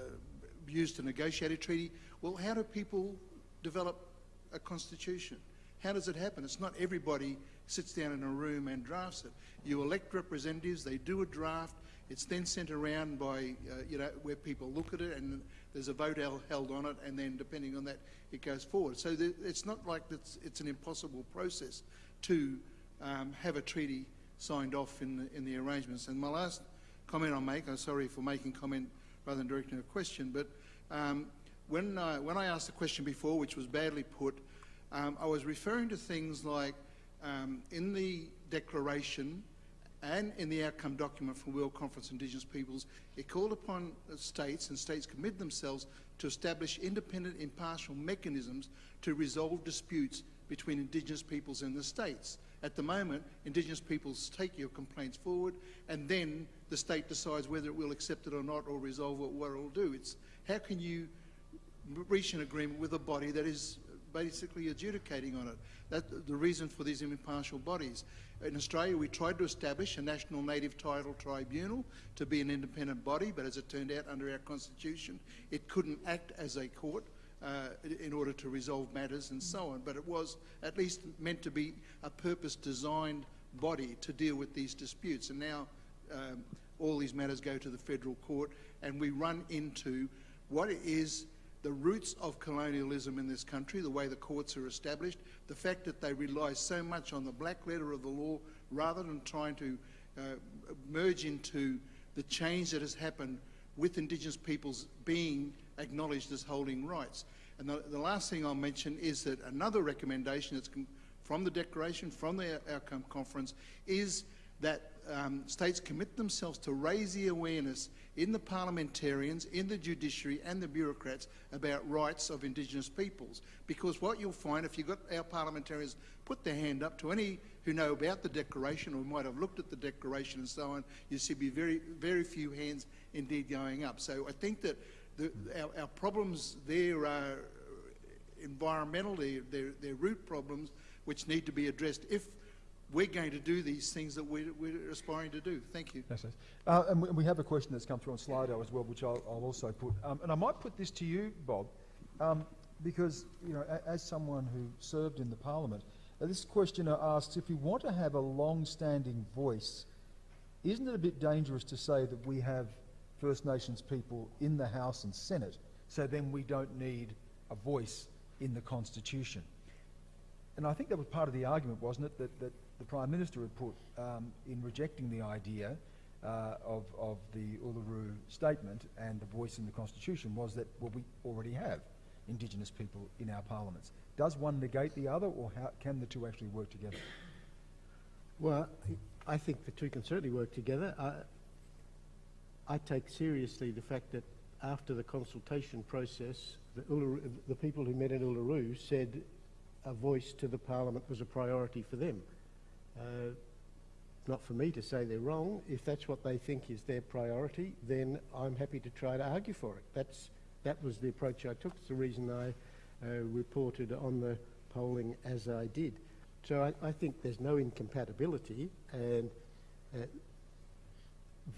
used to negotiate a treaty? Well, how do people develop a constitution. How does it happen? It's not everybody sits down in a room and drafts it. You elect representatives, they do a draft, it's then sent around by, uh, you know, where people look at it and there's a vote held on it and then depending on that, it goes forward. So it's not like it's, it's, an impossible process to um, have a treaty signed off in the, in the arrangements. And my last comment I'll make, I'm sorry for making comment rather than directing a question, but um, when, uh, when I asked the question before, which was badly put, um, I was referring to things like um, in the declaration and in the outcome document from World Conference on Indigenous Peoples, it called upon states and states commit themselves to establish independent, impartial mechanisms to resolve disputes between Indigenous peoples and the states. At the moment, Indigenous peoples take your complaints forward and then the state decides whether it will accept it or not or resolve it, what it will do. It's how can you reach an agreement with a body that is basically adjudicating on it. That's the reason for these impartial bodies. In Australia, we tried to establish a National Native Title Tribunal to be an independent body, but as it turned out under our constitution, it couldn't act as a court uh, in order to resolve matters and so on. But it was at least meant to be a purpose-designed body to deal with these disputes. And now um, all these matters go to the federal court, and we run into what is the roots of colonialism in this country, the way the courts are established, the fact that they rely so much on the black letter of the law rather than trying to uh, merge into the change that has happened with Indigenous peoples being acknowledged as holding rights. And the, the last thing I'll mention is that another recommendation that's from the Declaration, from the Outcome Conference, is that um, states commit themselves to raise the awareness in the parliamentarians, in the judiciary and the bureaucrats about rights of Indigenous peoples. Because what you'll find if you've got our parliamentarians put their hand up to any who know about the Declaration or might have looked at the Declaration and so on, you see be very, very few hands indeed going up. So I think that the, our, our problems there are environmental, they're, they're, they're root problems which need to be addressed if we're going to do these things that we're, we're aspiring to do. Thank you. Les. Uh, and we, we have a question that's come through on Slido as well, which I'll, I'll also put. Um, and I might put this to you, Bob, um, because you know, a, as someone who served in the Parliament, uh, this questioner asks if we want to have a long-standing voice, isn't it a bit dangerous to say that we have First Nations people in the House and Senate, so then we don't need a voice in the Constitution? And I think that was part of the argument, wasn't it, that, that the Prime Minister had put um, in rejecting the idea uh, of, of the Uluru Statement and the voice in the Constitution was that, well, we already have Indigenous people in our parliaments. Does one negate the other, or how, can the two actually work together? Well, I think the two can certainly work together. I, I take seriously the fact that after the consultation process, the, Uluru, the people who met in Uluru said a voice to the Parliament was a priority for them. Uh, not for me to say they're wrong. If that's what they think is their priority, then I'm happy to try to argue for it. That's, that was the approach I took. It's the reason I uh, reported on the polling as I did. So I, I think there's no incompatibility, and uh,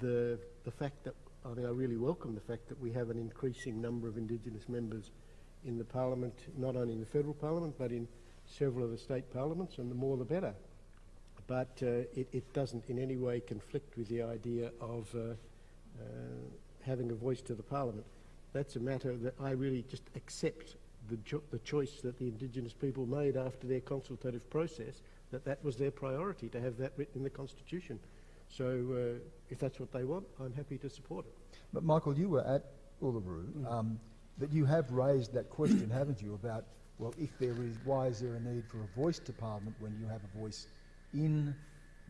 the the fact that I mean I really welcome the fact that we have an increasing number of Indigenous members in the Parliament, not only in the federal Parliament but in several of the state parliaments, and the more the better. But uh, it, it, doesn't in any way conflict with the idea of uh, uh, having a voice to the Parliament. That's a matter that I really just accept the, cho the choice that the Indigenous people made after their consultative process, that that was their priority, to have that written in the Constitution. So uh, if that's what they want, I'm happy to support it. But Michael, you were at Uluru, mm. um, but you have raised that question, haven't you, about, well, if there is, why is there a need for a voice to Parliament when you have a voice in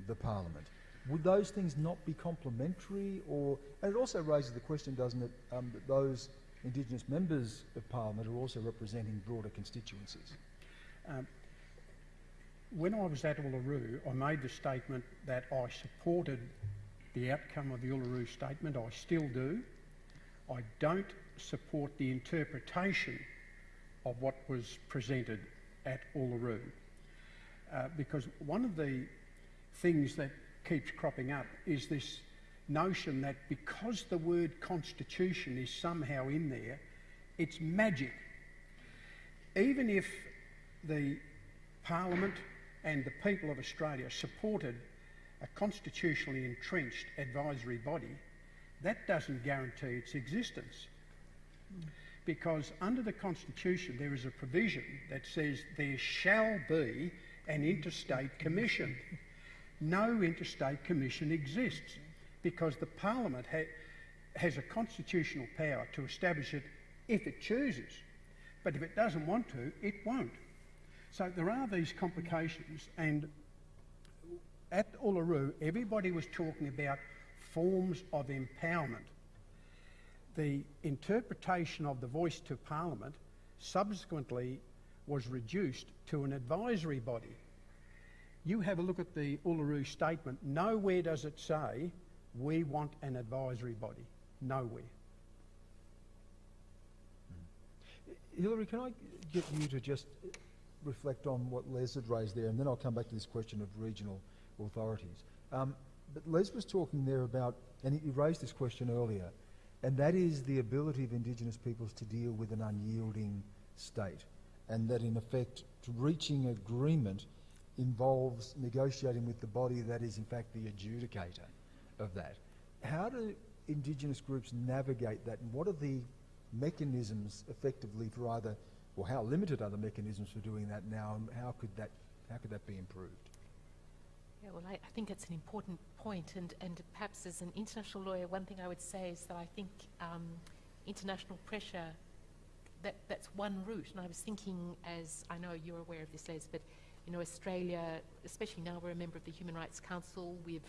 the Parliament? Would those things not be complementary? Or, and it also raises the question, doesn't it, um, that those Indigenous members of Parliament are also representing broader constituencies? Um, when I was at Uluru, I made the statement that I supported the outcome of the Uluru Statement. I still do. I don't support the interpretation of what was presented at Uluru. Uh, because one of the things that keeps cropping up is this notion that because the word constitution is somehow in there, it's magic. Even if the Parliament and the people of Australia supported a constitutionally entrenched advisory body, that doesn't guarantee its existence. Because under the Constitution there is a provision that says there shall be an interstate commission. No interstate commission exists because the Parliament ha has a constitutional power to establish it if it chooses. But if it doesn't want to, it won't. So there are these complications, and at Uluru, everybody was talking about forms of empowerment. The interpretation of the voice to Parliament subsequently was reduced to an advisory body. You have a look at the Uluru statement. Nowhere does it say we want an advisory body. Nowhere. Hilary, can I get you to just reflect on what Les had raised there, and then I'll come back to this question of regional authorities. Um, but Les was talking there about, and he raised this question earlier, and that is the ability of Indigenous peoples to deal with an unyielding state, and that in effect, reaching agreement involves negotiating with the body that is in fact the adjudicator of that. How do Indigenous groups navigate that, and what are the mechanisms effectively for either, or how limited are the mechanisms for doing that now, and how could that, how could that be improved? Yeah, well, I, I think it's an important point, and, and perhaps as an international lawyer, one thing I would say is that I think um, international pressure, that, that's one route. And I was thinking, as I know you're aware of this, Les, but you know, Australia, especially now we're a member of the Human Rights Council, we've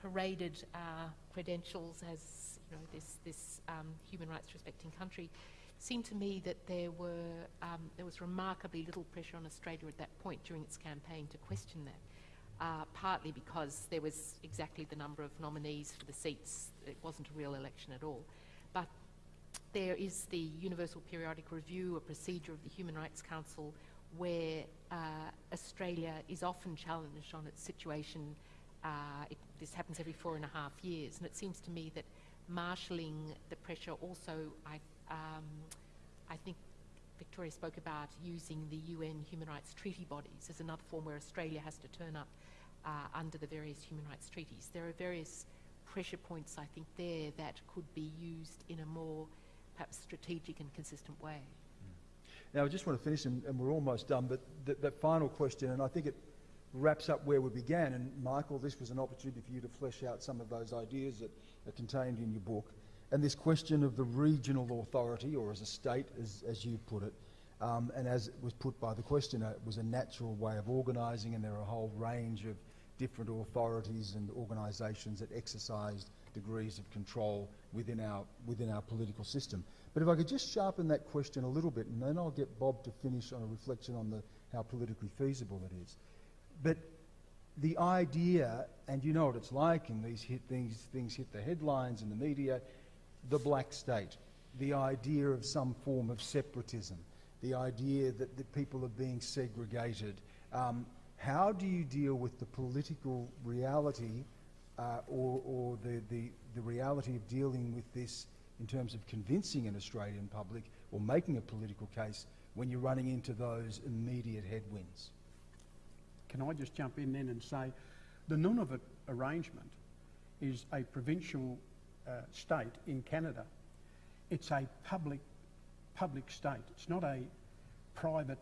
paraded our credentials as you know this this um, human rights respecting country, It seemed to me that there were um, there was remarkably little pressure on Australia at that point during its campaign to question that. Uh, partly because there was exactly the number of nominees for the seats. It wasn't a real election at all. There is the Universal Periodic Review, a procedure of the Human Rights Council, where uh, Australia is often challenged on its situation. Uh, it, this happens every four and a half years, and it seems to me that marshalling the pressure also, I, um, I think Victoria spoke about using the UN human rights treaty bodies as another form where Australia has to turn up uh, under the various human rights treaties. There are various pressure points, I think, there that could be used in a more perhaps strategic and consistent way. Now, I just want to finish, and, and we're almost done, but th- that final question, and I think it wraps up where we began. And Michael, this was an opportunity for you to flesh out some of those ideas that are contained in your book. And this question of the regional authority, or as a state, as, as you put it, um, and as it was put by the questioner, it was a natural way of organising, and there are a whole range of different authorities and organisations that exercised degrees of control within our, within our political system. But if I could just sharpen that question a little bit, and then I'll get Bob to finish on a reflection on the, how politically feasible it is. But the idea, and you know what it's like, and these hit, things, things hit the headlines in the media, the black state, the idea of some form of separatism, the idea that, that people are being segregated, um, how do you deal with the political reality uh, or, or the, the, the reality of dealing with this in terms of convincing an Australian public or making a political case when you're running into those immediate headwinds? Can I just jump in then and say the Nunavut arrangement is a provincial uh, state in Canada. It's a public public state. It's not a private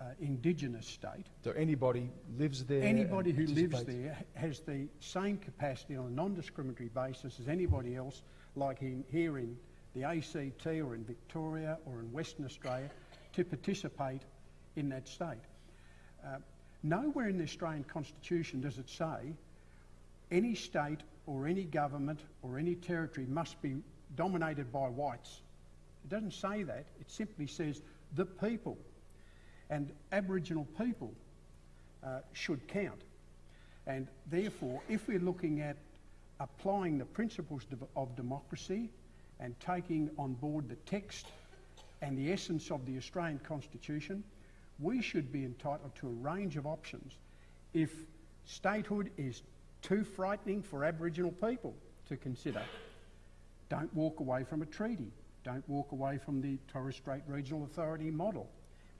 uh, indigenous state. So anybody lives there. Anybody who lives there has the same capacity on a non-discriminatory basis as anybody else, like in, here in the ACT or in Victoria or in Western Australia, to participate in that state. Uh, nowhere in the Australian Constitution does it say any state or any government or any territory must be dominated by whites. It doesn't say that. It simply says the people. And Aboriginal people uh, should count. And therefore, if we're looking at applying the principles of democracy and taking on board the text and the essence of the Australian Constitution, we should be entitled to a range of options. If statehood is too frightening for Aboriginal people to consider, don't walk away from a treaty. Don't walk away from the Torres Strait Regional Authority model.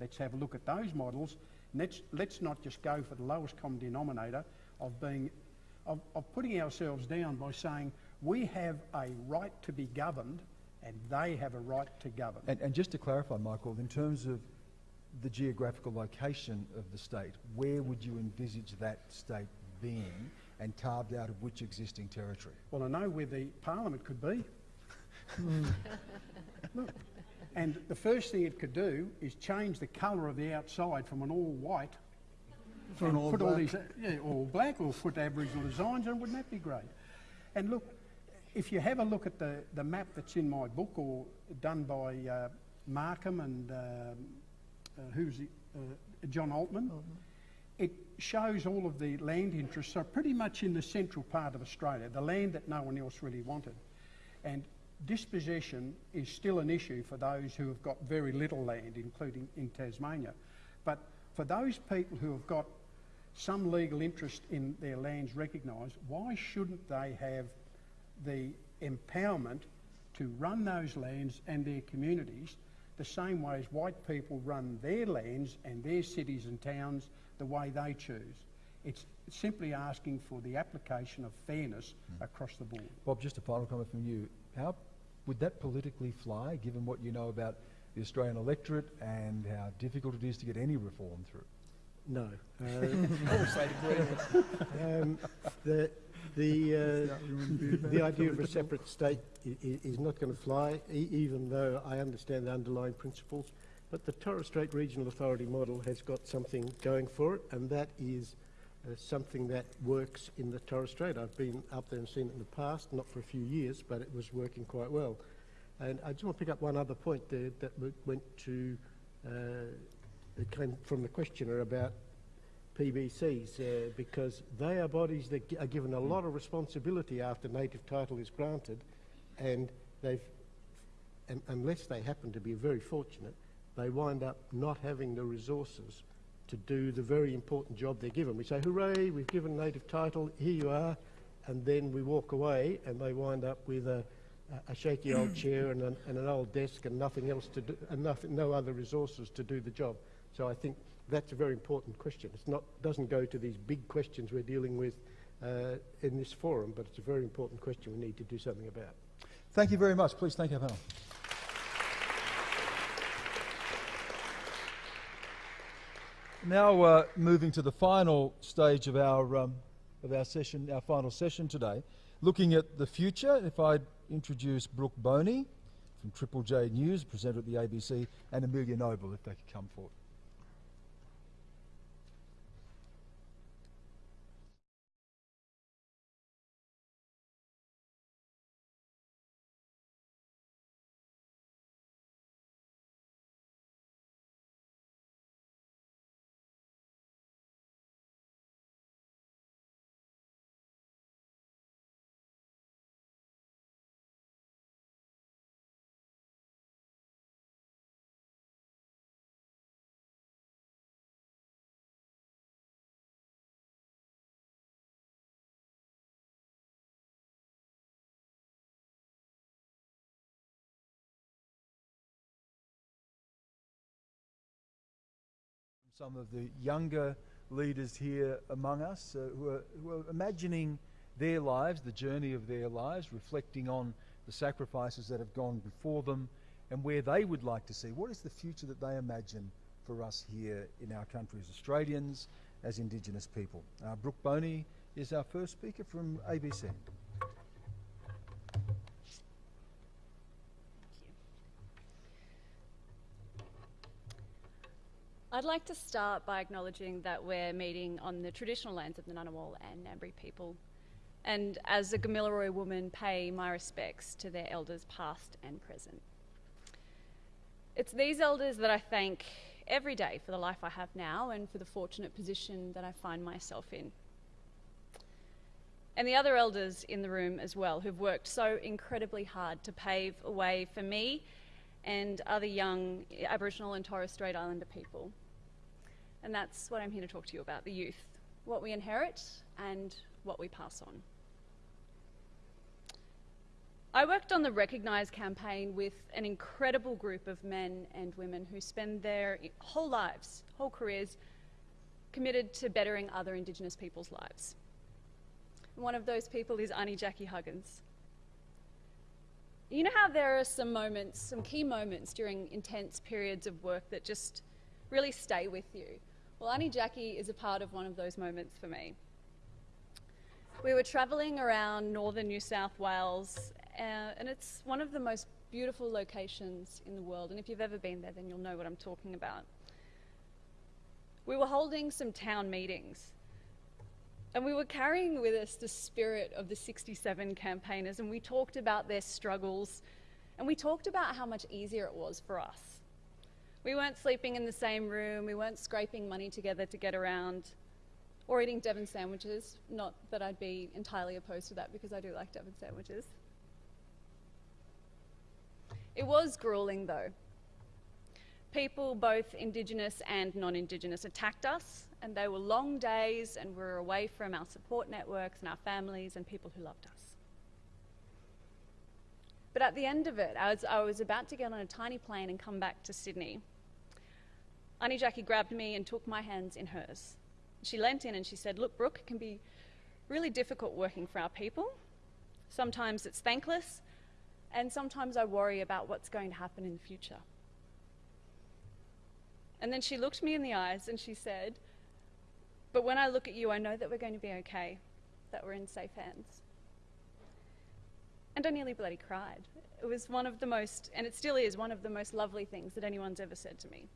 Let's have a look at those models. And let's, let's not just go for the lowest common denominator of being of, of putting ourselves down by saying we have a right to be governed and they have a right to govern. And, and just to clarify, Michael, in terms of the geographical location of the state, where would you envisage that state being and carved out of which existing territory? Well, I know where the parliament could be. Look, and the first thing it could do is change the colour of the outside from an all white For an all put all black. these uh, yeah, all black or put Aboriginal designs on. Wouldn't that be great? And look, if you have a look at the, the map that's in my book or done by uh, Markham and um, uh, who's uh, Jon Altman, it shows all of the land interests are pretty much in the central part of Australia, the land that no one else really wanted. And dispossession is still an issue for those who have got very little land, including in Tasmania. But for those people who have got some legal interest in their lands recognised, why shouldn't they have the empowerment to run those lands and their communities the same way as white people run their lands and their cities and towns the way they choose? It's simply asking for the application of fairness hmm. across the board. Bob, just a final comment from you. How would that politically fly, given what you know about the Australian electorate and how difficult it is to get any reform through? No. Uh, um, the the, uh, the idea of a separate state i- i- is not going to fly, e- even though I understand the underlying principles. But the Torres Strait Regional Authority model has got something going for it, and that is uh, something that works in the Torres Strait. I've been up there and seen it in the past, not for a few years, but it was working quite well. And I just want to pick up one other point there that went to, uh, it came from the questioner about PBCs, uh, because they are bodies that are given a lot of responsibility after native title is granted, and they've, un- unless they happen to be very fortunate, they wind up not having the resources to do the very important job they're given. We say, hooray, we've given native title, here you are, and then we walk away and they wind up with a, a- a shaky old chair and an, and an old desk and nothing else to do, and nothing, no other resources to do the job. So I think that's a very important question. It's not, doesn't go to these big questions we're dealing with uh, in this forum, but it's a very important question we need to do something about. Thank you very much. Please thank our panel. Now, uh, moving to the final stage of our um, of our session, our final session today, looking at the future. If I introduce Brooke Boney from Triple J News, presenter at the ABC, and Amelia Noble, if they could come forward. Some of the younger leaders here among us uh, who, are, who are imagining their lives, the journey of their lives, reflecting on the sacrifices that have gone before them and where they would like to see. What is the future that they imagine for us here in our country as Australians, as Indigenous people? Uh, Brooke Boney is our first speaker from ABC. I'd like to start by acknowledging that we're meeting on the traditional lands of the Ngunnawal and Ngambri people, and as a Gamilaroi woman, pay my respects to their elders past and present. It's these elders that I thank every day for the life I have now and for the fortunate position that I find myself in. And the other elders in the room as well, who've worked so incredibly hard to pave a way for me and other young Aboriginal and Torres Strait Islander people. And that's what I'm here to talk to you about the youth, what we inherit and what we pass on. I worked on the Recognise campaign with an incredible group of men and women who spend their whole lives, whole careers, committed to bettering other Indigenous people's lives. One of those people is Auntie Jackie Huggins. You know how there are some moments, some key moments during intense periods of work that just really stay with you? Well, Auntie Jackie is a part of one of those moments for me. We were travelling around northern New South Wales, uh, and it's one of the most beautiful locations in the world. And if you've ever been there, then you'll know what I'm talking about. We were holding some town meetings, and we were carrying with us the spirit of the 67 campaigners, and we talked about their struggles, and we talked about how much easier it was for us. We weren't sleeping in the same room, we weren't scraping money together to get around, or eating Devon sandwiches. Not that I'd be entirely opposed to that because I do like Devon sandwiches. It was grueling though. People, both Indigenous and non Indigenous, attacked us, and they were long days, and we were away from our support networks and our families and people who loved us. But at the end of it, as I was about to get on a tiny plane and come back to Sydney, Auntie Jackie grabbed me and took my hands in hers. She leant in and she said, Look, Brooke, it can be really difficult working for our people. Sometimes it's thankless, and sometimes I worry about what's going to happen in the future. And then she looked me in the eyes and she said, But when I look at you, I know that we're going to be okay, that we're in safe hands. And I nearly bloody cried. It was one of the most, and it still is, one of the most lovely things that anyone's ever said to me.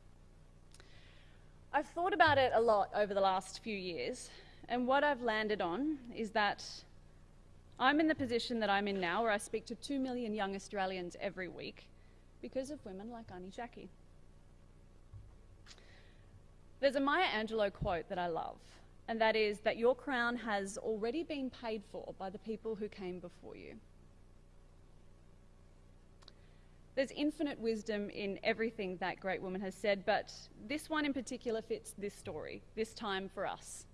I've thought about it a lot over the last few years, And what I've landed on is that I'm in the position that I'm in now, where I speak to two million young Australians every week because of women like Auntie Jackie. There's a Maya Angelou quote that I love, and that is that your crown has already been paid for by the people who came before you. There's infinite wisdom in everything that great woman has said, but this one in particular fits this story, this time for us.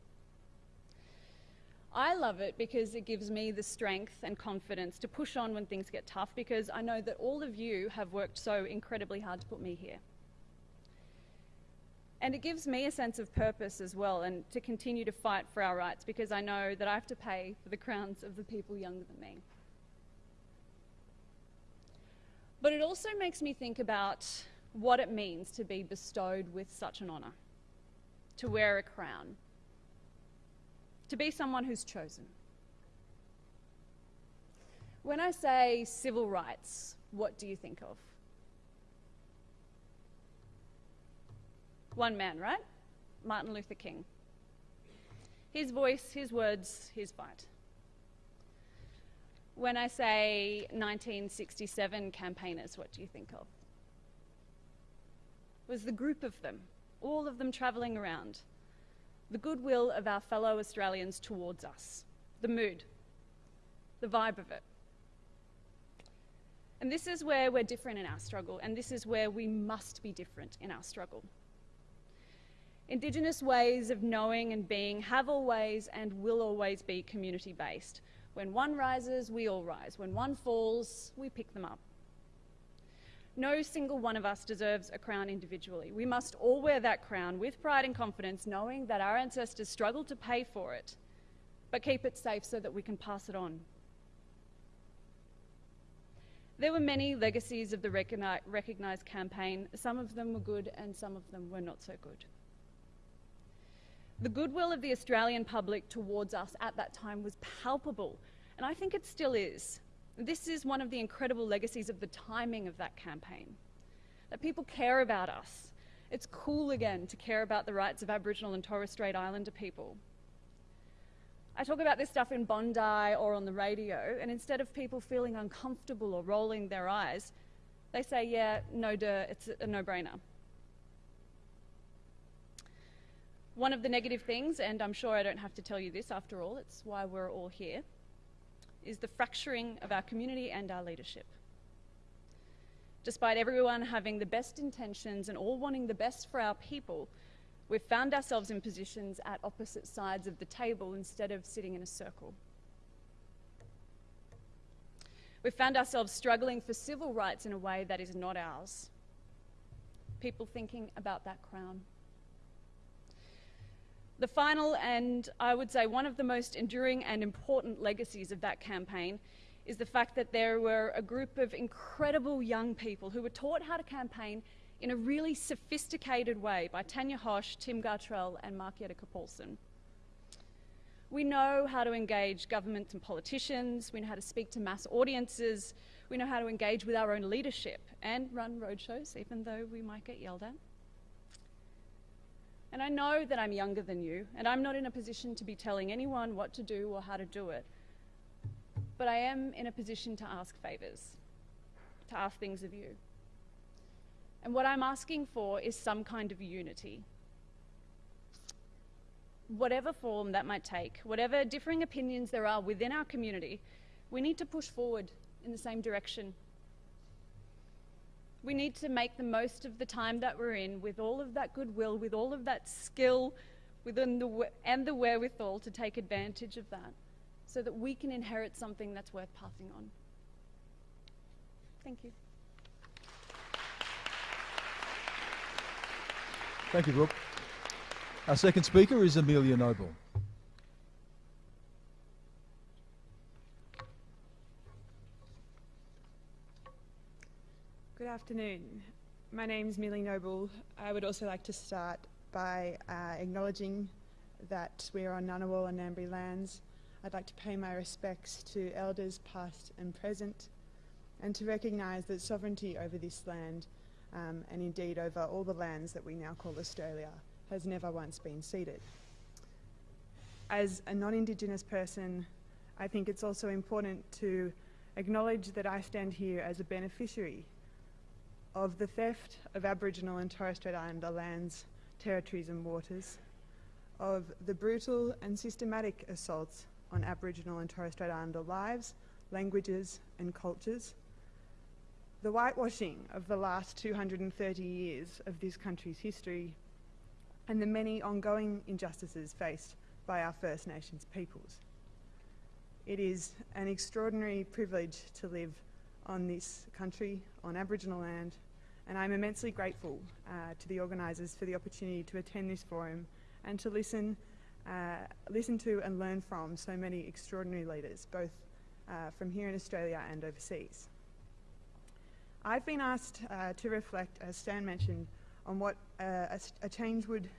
I love it because it gives me the strength and confidence to push on when things get tough because I know that all of you have worked so incredibly hard to put me here. And it gives me a sense of purpose as well and to continue to fight for our rights because I know that I have to pay for the crowns of the people younger than me. But it also makes me think about what it means to be bestowed with such an honour, to wear a crown, to be someone who's chosen. When I say civil rights, what do you think of? One man, right? Martin Luther King. His voice, his words, his fight. When I say 1967 campaigners, what do you think of? It was the group of them, all of them travelling around. The goodwill of our fellow Australians towards us, the mood, the vibe of it. And this is where we're different in our struggle, and this is where we must be different in our struggle. Indigenous ways of knowing and being have always and will always be community based. When one rises, we all rise. When one falls, we pick them up. No single one of us deserves a crown individually. We must all wear that crown with pride and confidence, knowing that our ancestors struggled to pay for it, but keep it safe so that we can pass it on. There were many legacies of the Recognise campaign. Some of them were good and some of them were not so good. The goodwill of the Australian public towards us at that time was palpable, and I think it still is. This is one of the incredible legacies of the timing of that campaign. That people care about us. It's cool again to care about the rights of Aboriginal and Torres Strait Islander people. I talk about this stuff in Bondi or on the radio, and instead of people feeling uncomfortable or rolling their eyes, they say, yeah, no duh, it's a no One of the negative things, and I'm sure I don't have to tell you this after all, it's why we're all here, is the fracturing of our community and our leadership. Despite everyone having the best intentions and all wanting the best for our people, we've found ourselves in positions at opposite sides of the table instead of sitting in a circle. We've found ourselves struggling for civil rights in a way that is not ours. People thinking about that crown. The final, and I would say one of the most enduring and important legacies of that campaign, is the fact that there were a group of incredible young people who were taught how to campaign in a really sophisticated way by Tanya Hosch, Tim Gartrell, and Mark Yettica Paulson. We know how to engage governments and politicians, we know how to speak to mass audiences, we know how to engage with our own leadership and run roadshows, even though we might get yelled at. And I know that I'm younger than you, and I'm not in a position to be telling anyone what to do or how to do it. But I am in a position to ask favours, to ask things of you. And what I'm asking for is some kind of unity. Whatever form that might take, whatever differing opinions there are within our community, we need to push forward in the same direction we need to make the most of the time that we're in with all of that goodwill, with all of that skill within the, and the wherewithal to take advantage of that so that we can inherit something that's worth passing on. Thank you. Thank you, Brooke. Our second speaker is Amelia Noble. Good afternoon. My name is Millie Noble. I would also like to start by uh, acknowledging that we are on Ngunnawal and Ngambri lands. I'd like to pay my respects to elders past and present and to recognise that sovereignty over this land um, and indeed over all the lands that we now call Australia has never once been ceded. as a non Indigenous person, I think it's also important to acknowledge that I stand here as a beneficiary of the theft of Aboriginal and Torres Strait Islander lands, territories, and waters, of the brutal and systematic assaults on Aboriginal and Torres Strait Islander lives, languages, and cultures, the whitewashing of the last 230 years of this country's history, and the many ongoing injustices faced by our First Nations peoples. It is an extraordinary privilege to live on this country, on Aboriginal land, and I'm immensely grateful uh, to the organisers for the opportunity to attend this forum and to listen, uh, listen to and learn from so many extraordinary leaders, both uh, from here in Australia and overseas. I've been asked uh, to reflect, as Stan mentioned, on what uh, a, a change would,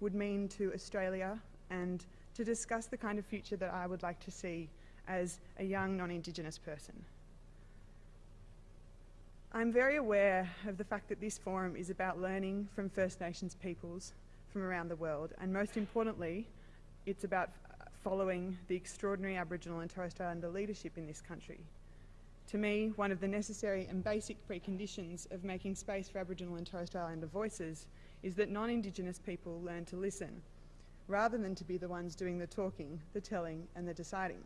would mean to Australia and to discuss the kind of future that I would like to see as a young non-Indigenous person. I'm very aware of the fact that this forum is about learning from First Nations peoples from around the world, and most importantly, it's about following the extraordinary Aboriginal and Torres Strait Islander leadership in this country. To me, one of the necessary and basic preconditions of making space for Aboriginal and Torres Strait Islander voices is that non-Indigenous people learn to listen, rather than to be the ones doing the talking, the telling and the deciding.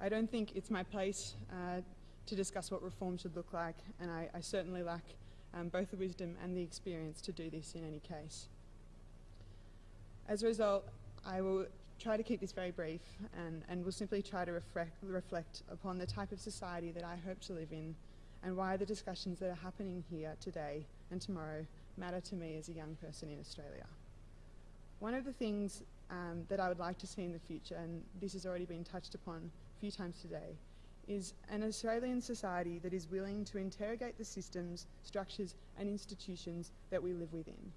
I don't think it's my place uh, to discuss what reform should look like, and I, I certainly lack um, both the wisdom and the experience to do this in any case. As a result, I will try to keep this very brief and, and will simply try to reflect, reflect upon the type of society that I hope to live in and why the discussions that are happening here today and tomorrow matter to me as a young person in Australia. One of the things um, that I would like to see in the future, and this has already been touched upon a few times today, is an Australian society that is willing to interrogate the systems, structures and institutions that we live within.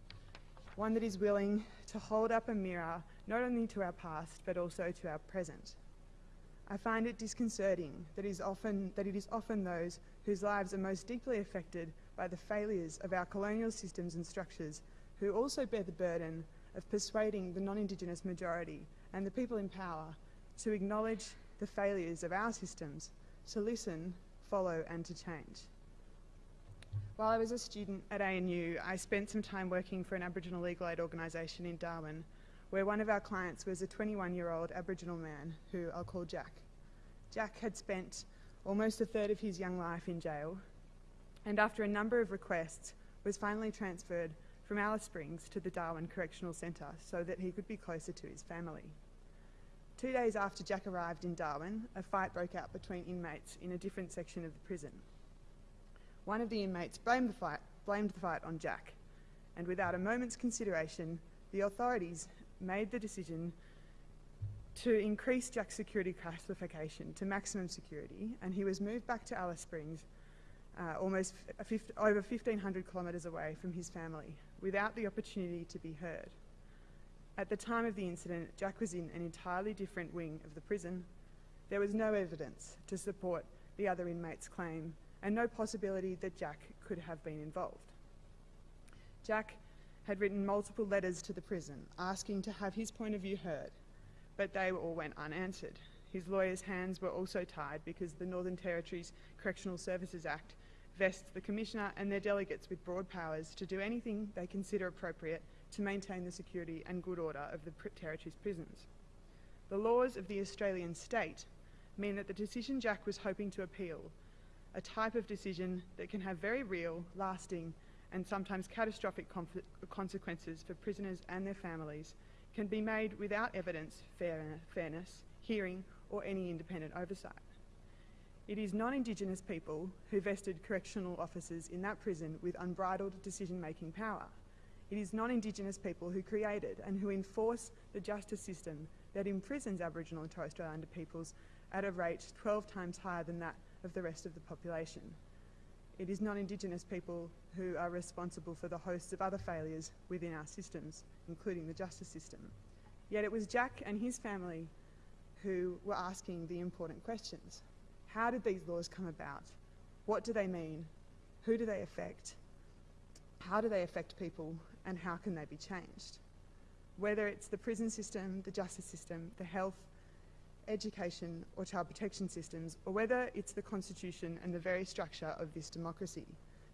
One that is willing to hold up a mirror not only to our past but also to our present. I find it disconcerting that, is often, that it is often those whose lives are most deeply affected by the failures of our colonial systems and structures who also bear the burden of persuading the non-Indigenous majority and the people in power to acknowledge the failures of our systems, to listen, follow and to change. While I was a student at ANU, I spent some time working for an Aboriginal legal aid organisation in Darwin, where one of our clients was a 21-year-old Aboriginal man who I'll call Jack. Jack had spent almost a third of his young life in jail, and after a number of requests, was finally transferred from Alice Springs to the Darwin Correctional Centre so that he could be closer to his family. Two days after Jack arrived in Darwin, a fight broke out between inmates in a different section of the prison. One of the inmates blamed the fight, blamed the fight on Jack, and without a moment's consideration, the authorities made the decision to increase Jack's security classification to maximum security, and he was moved back to Alice Springs, uh, almost over 1,500 kilometres away from his family, without the opportunity to be heard. At the time of the incident, Jack was in an entirely different wing of the prison. There was no evidence to support the other inmate's claim and no possibility that Jack could have been involved. Jack had written multiple letters to the prison asking to have his point of view heard, but they all went unanswered. His lawyer's hands were also tied because the Northern Territory's Correctional Services Act vests the Commissioner and their delegates with broad powers to do anything they consider appropriate to maintain the security and good order of the Territory's prisons. The laws of the Australian state mean that the decision Jack was hoping to appeal, a type of decision that can have very real, lasting, and sometimes catastrophic consequences for prisoners and their families, can be made without evidence, fair fairness, hearing, or any independent oversight. It is non-Indigenous people who vested correctional officers in that prison with unbridled decision-making power. It is non-Indigenous people who created and who enforce the justice system that imprisons Aboriginal and Torres Strait Islander peoples at a rate 12 times higher than that of the rest of the population. It is non-Indigenous people who are responsible for the hosts of other failures within our systems, including the justice system. Yet it was Jack and his family who were asking the important questions. How did these laws come about? What do they mean? Who do they affect? How do they affect people and how can they be changed? whether it's the prison system, the justice system, the health, education, or child protection systems, or whether it's the constitution and the very structure of this democracy.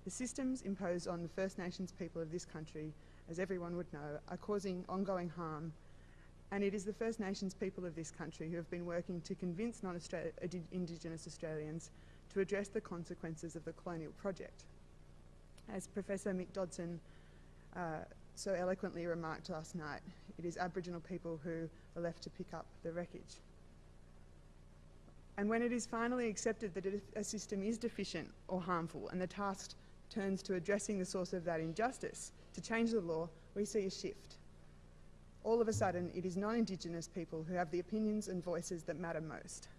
The systems imposed on the First Nations people of this country, as everyone would know, are causing ongoing harm, and it is the First Nations people of this country who have been working to convince non-Indigenous Australians to address the consequences of the colonial project. As Professor Mick Dodson uh, so eloquently remarked last night, it is Aboriginal people who are left to pick up the wreckage. And when it is finally accepted that a system is deficient or harmful and the task turns to addressing the source of that injustice to change the law, we see a shift. All of a sudden, it is non-Indigenous people who have the opinions and voices that matter most.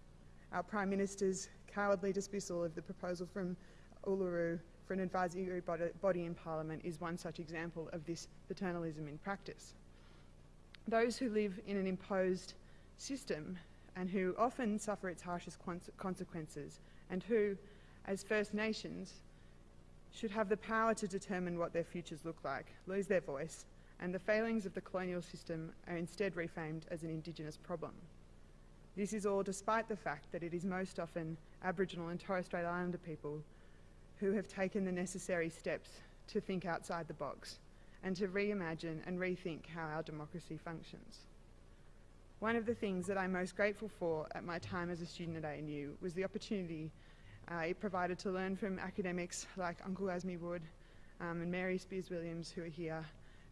Our Prime Minister's cowardly dismissal of the proposal from Uluru for an advisory body in Parliament is one such example of this paternalism in practice. Those who live in an imposed system and who often suffer its harshest consequences and who, as First Nations, should have the power to determine what their futures look like, lose their voice, and the failings of the colonial system are instead refamed as an Indigenous problem. This is all despite the fact that it is most often Aboriginal and Torres Strait Islander people who have taken the necessary steps to think outside the box and to reimagine and rethink how our democracy functions. One of the things that I'm most grateful for at my time as a student at ANU was the opportunity uh, it provided to learn from academics like Uncle Asmi Wood um, and Mary Spiers Williams who are here,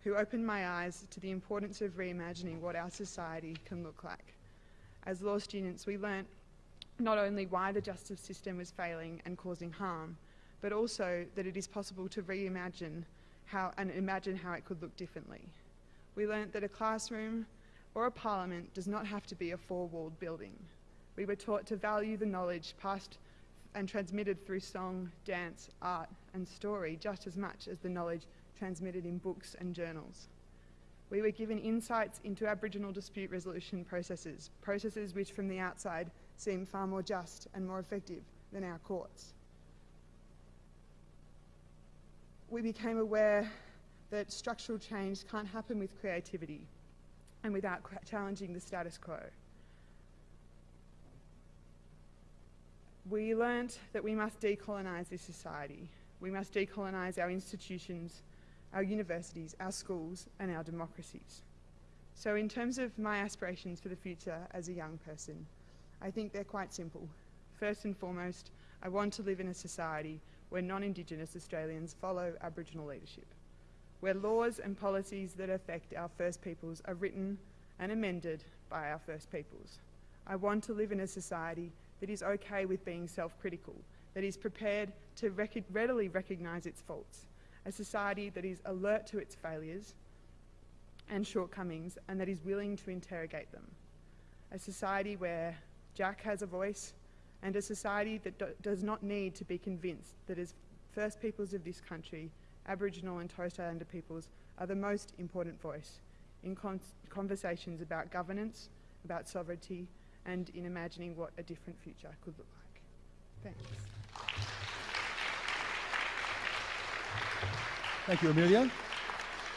who opened my eyes to the importance of reimagining what our society can look like. As law students, we learnt not only why the justice system was failing and causing harm, but also that it is possible to reimagine how and imagine how it could look differently. We learnt that a classroom or a parliament does not have to be a four-walled building. We were taught to value the knowledge passed and transmitted through song, dance, art and story just as much as the knowledge transmitted in books and journals. We were given insights into Aboriginal dispute resolution processes, processes which from the outside seem far more just and more effective than our courts. We became aware that structural change can't happen with creativity and without challenging the status quo. We learnt that we must decolonise this society. We must decolonise our institutions, our universities, our schools and our democracies. So in terms of my aspirations for the future as a young person, I think they're quite simple. First and foremost, I want to live in a society where non-Indigenous Australians follow Aboriginal leadership, where laws and policies that affect our First Peoples are written and amended by our First Peoples. I want to live in a society that is okay with being self-critical, that is prepared to rec readily recognise its faults, a society that is alert to its failures and shortcomings and that is willing to interrogate them, a society where Jack has a voice, and a society that do does not need to be convinced that as First Peoples of this country, Aboriginal and Torres Strait Islander peoples are the most important voice in con conversations about governance, about sovereignty, and in imagining what a different future could look like. Thanks. Thank you, Amelia.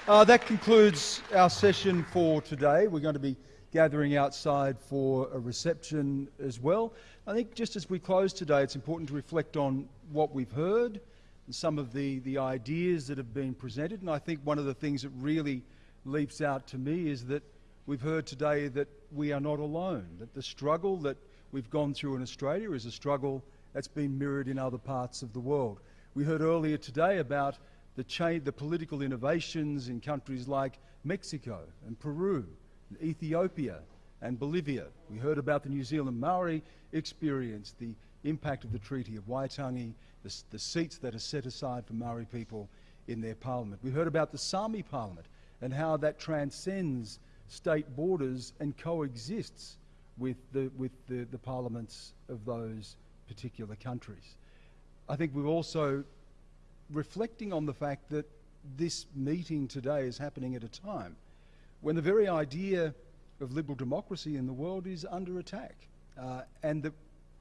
Uh, that concludes our session for today. We're going to be gathering outside for a reception as well. I think just as we close today, it's important to reflect on what we've heard and some of the, the ideas that have been presented. And I think one of the things that really leaps out to me is that we've heard today that we are not alone, that the struggle that we've gone through in Australia is a struggle that's been mirrored in other parts of the world. We heard earlier today about the, the political innovations in countries like Mexico and Peru Ethiopia and Bolivia. We heard about the New Zealand Maori experience, the impact of the Treaty of Waitangi, the, the seats that are set aside for Maori people in their parliament. We heard about the Sami parliament and how that transcends state borders and coexists with the, with the, the parliaments of those particular countries. I think we're also reflecting on the fact that this meeting today is happening at a time when the very idea of liberal democracy in the world is under attack. Uh, and that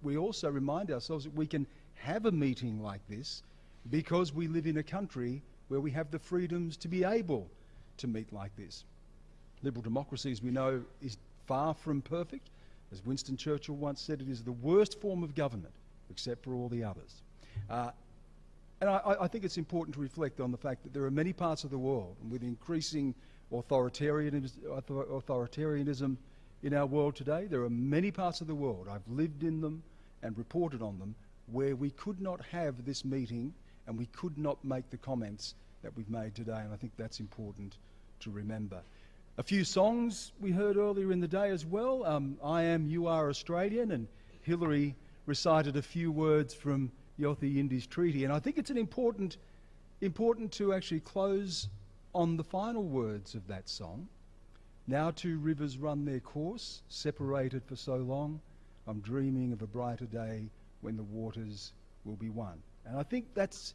we also remind ourselves that we can have a meeting like this because we live in a country where we have the freedoms to be able to meet like this. Liberal democracy, as we know, is far from perfect. As Winston Churchill once said, it is the worst form of government, except for all the others. Uh, and I, I, think it's important to reflect on the fact that there are many parts of the world and with increasing authoritarianism, authoritarianism in our world today. There are many parts of the world, I've lived in them and reported on them, where we could not have this meeting and we could not make the comments that we've made today. And I think that's important to remember. A few songs we heard earlier in the day as well. Um, I Am, You Are Australian, and Hilary recited a few words from Yothu Yindi Treaty. And I think it's an important, important to actually close on the final words of that song. Now two rivers run their course, separated for so long. I'm dreaming of a brighter day when the waters will be one. And I think that's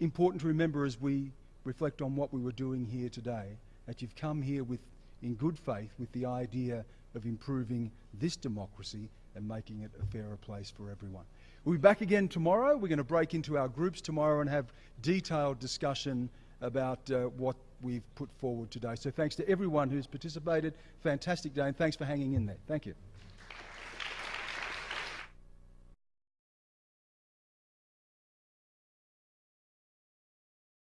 important to remember as we reflect on what we were doing here today, that you've come here with, in good faith with the idea of improving this democracy and making it a fairer place for everyone. We'll be back again tomorrow. We're going to break into our groups tomorrow and have detailed discussion about uh, what we've put forward today. So thanks to everyone who's participated. Fantastic day, and thanks for hanging in there. Thank you.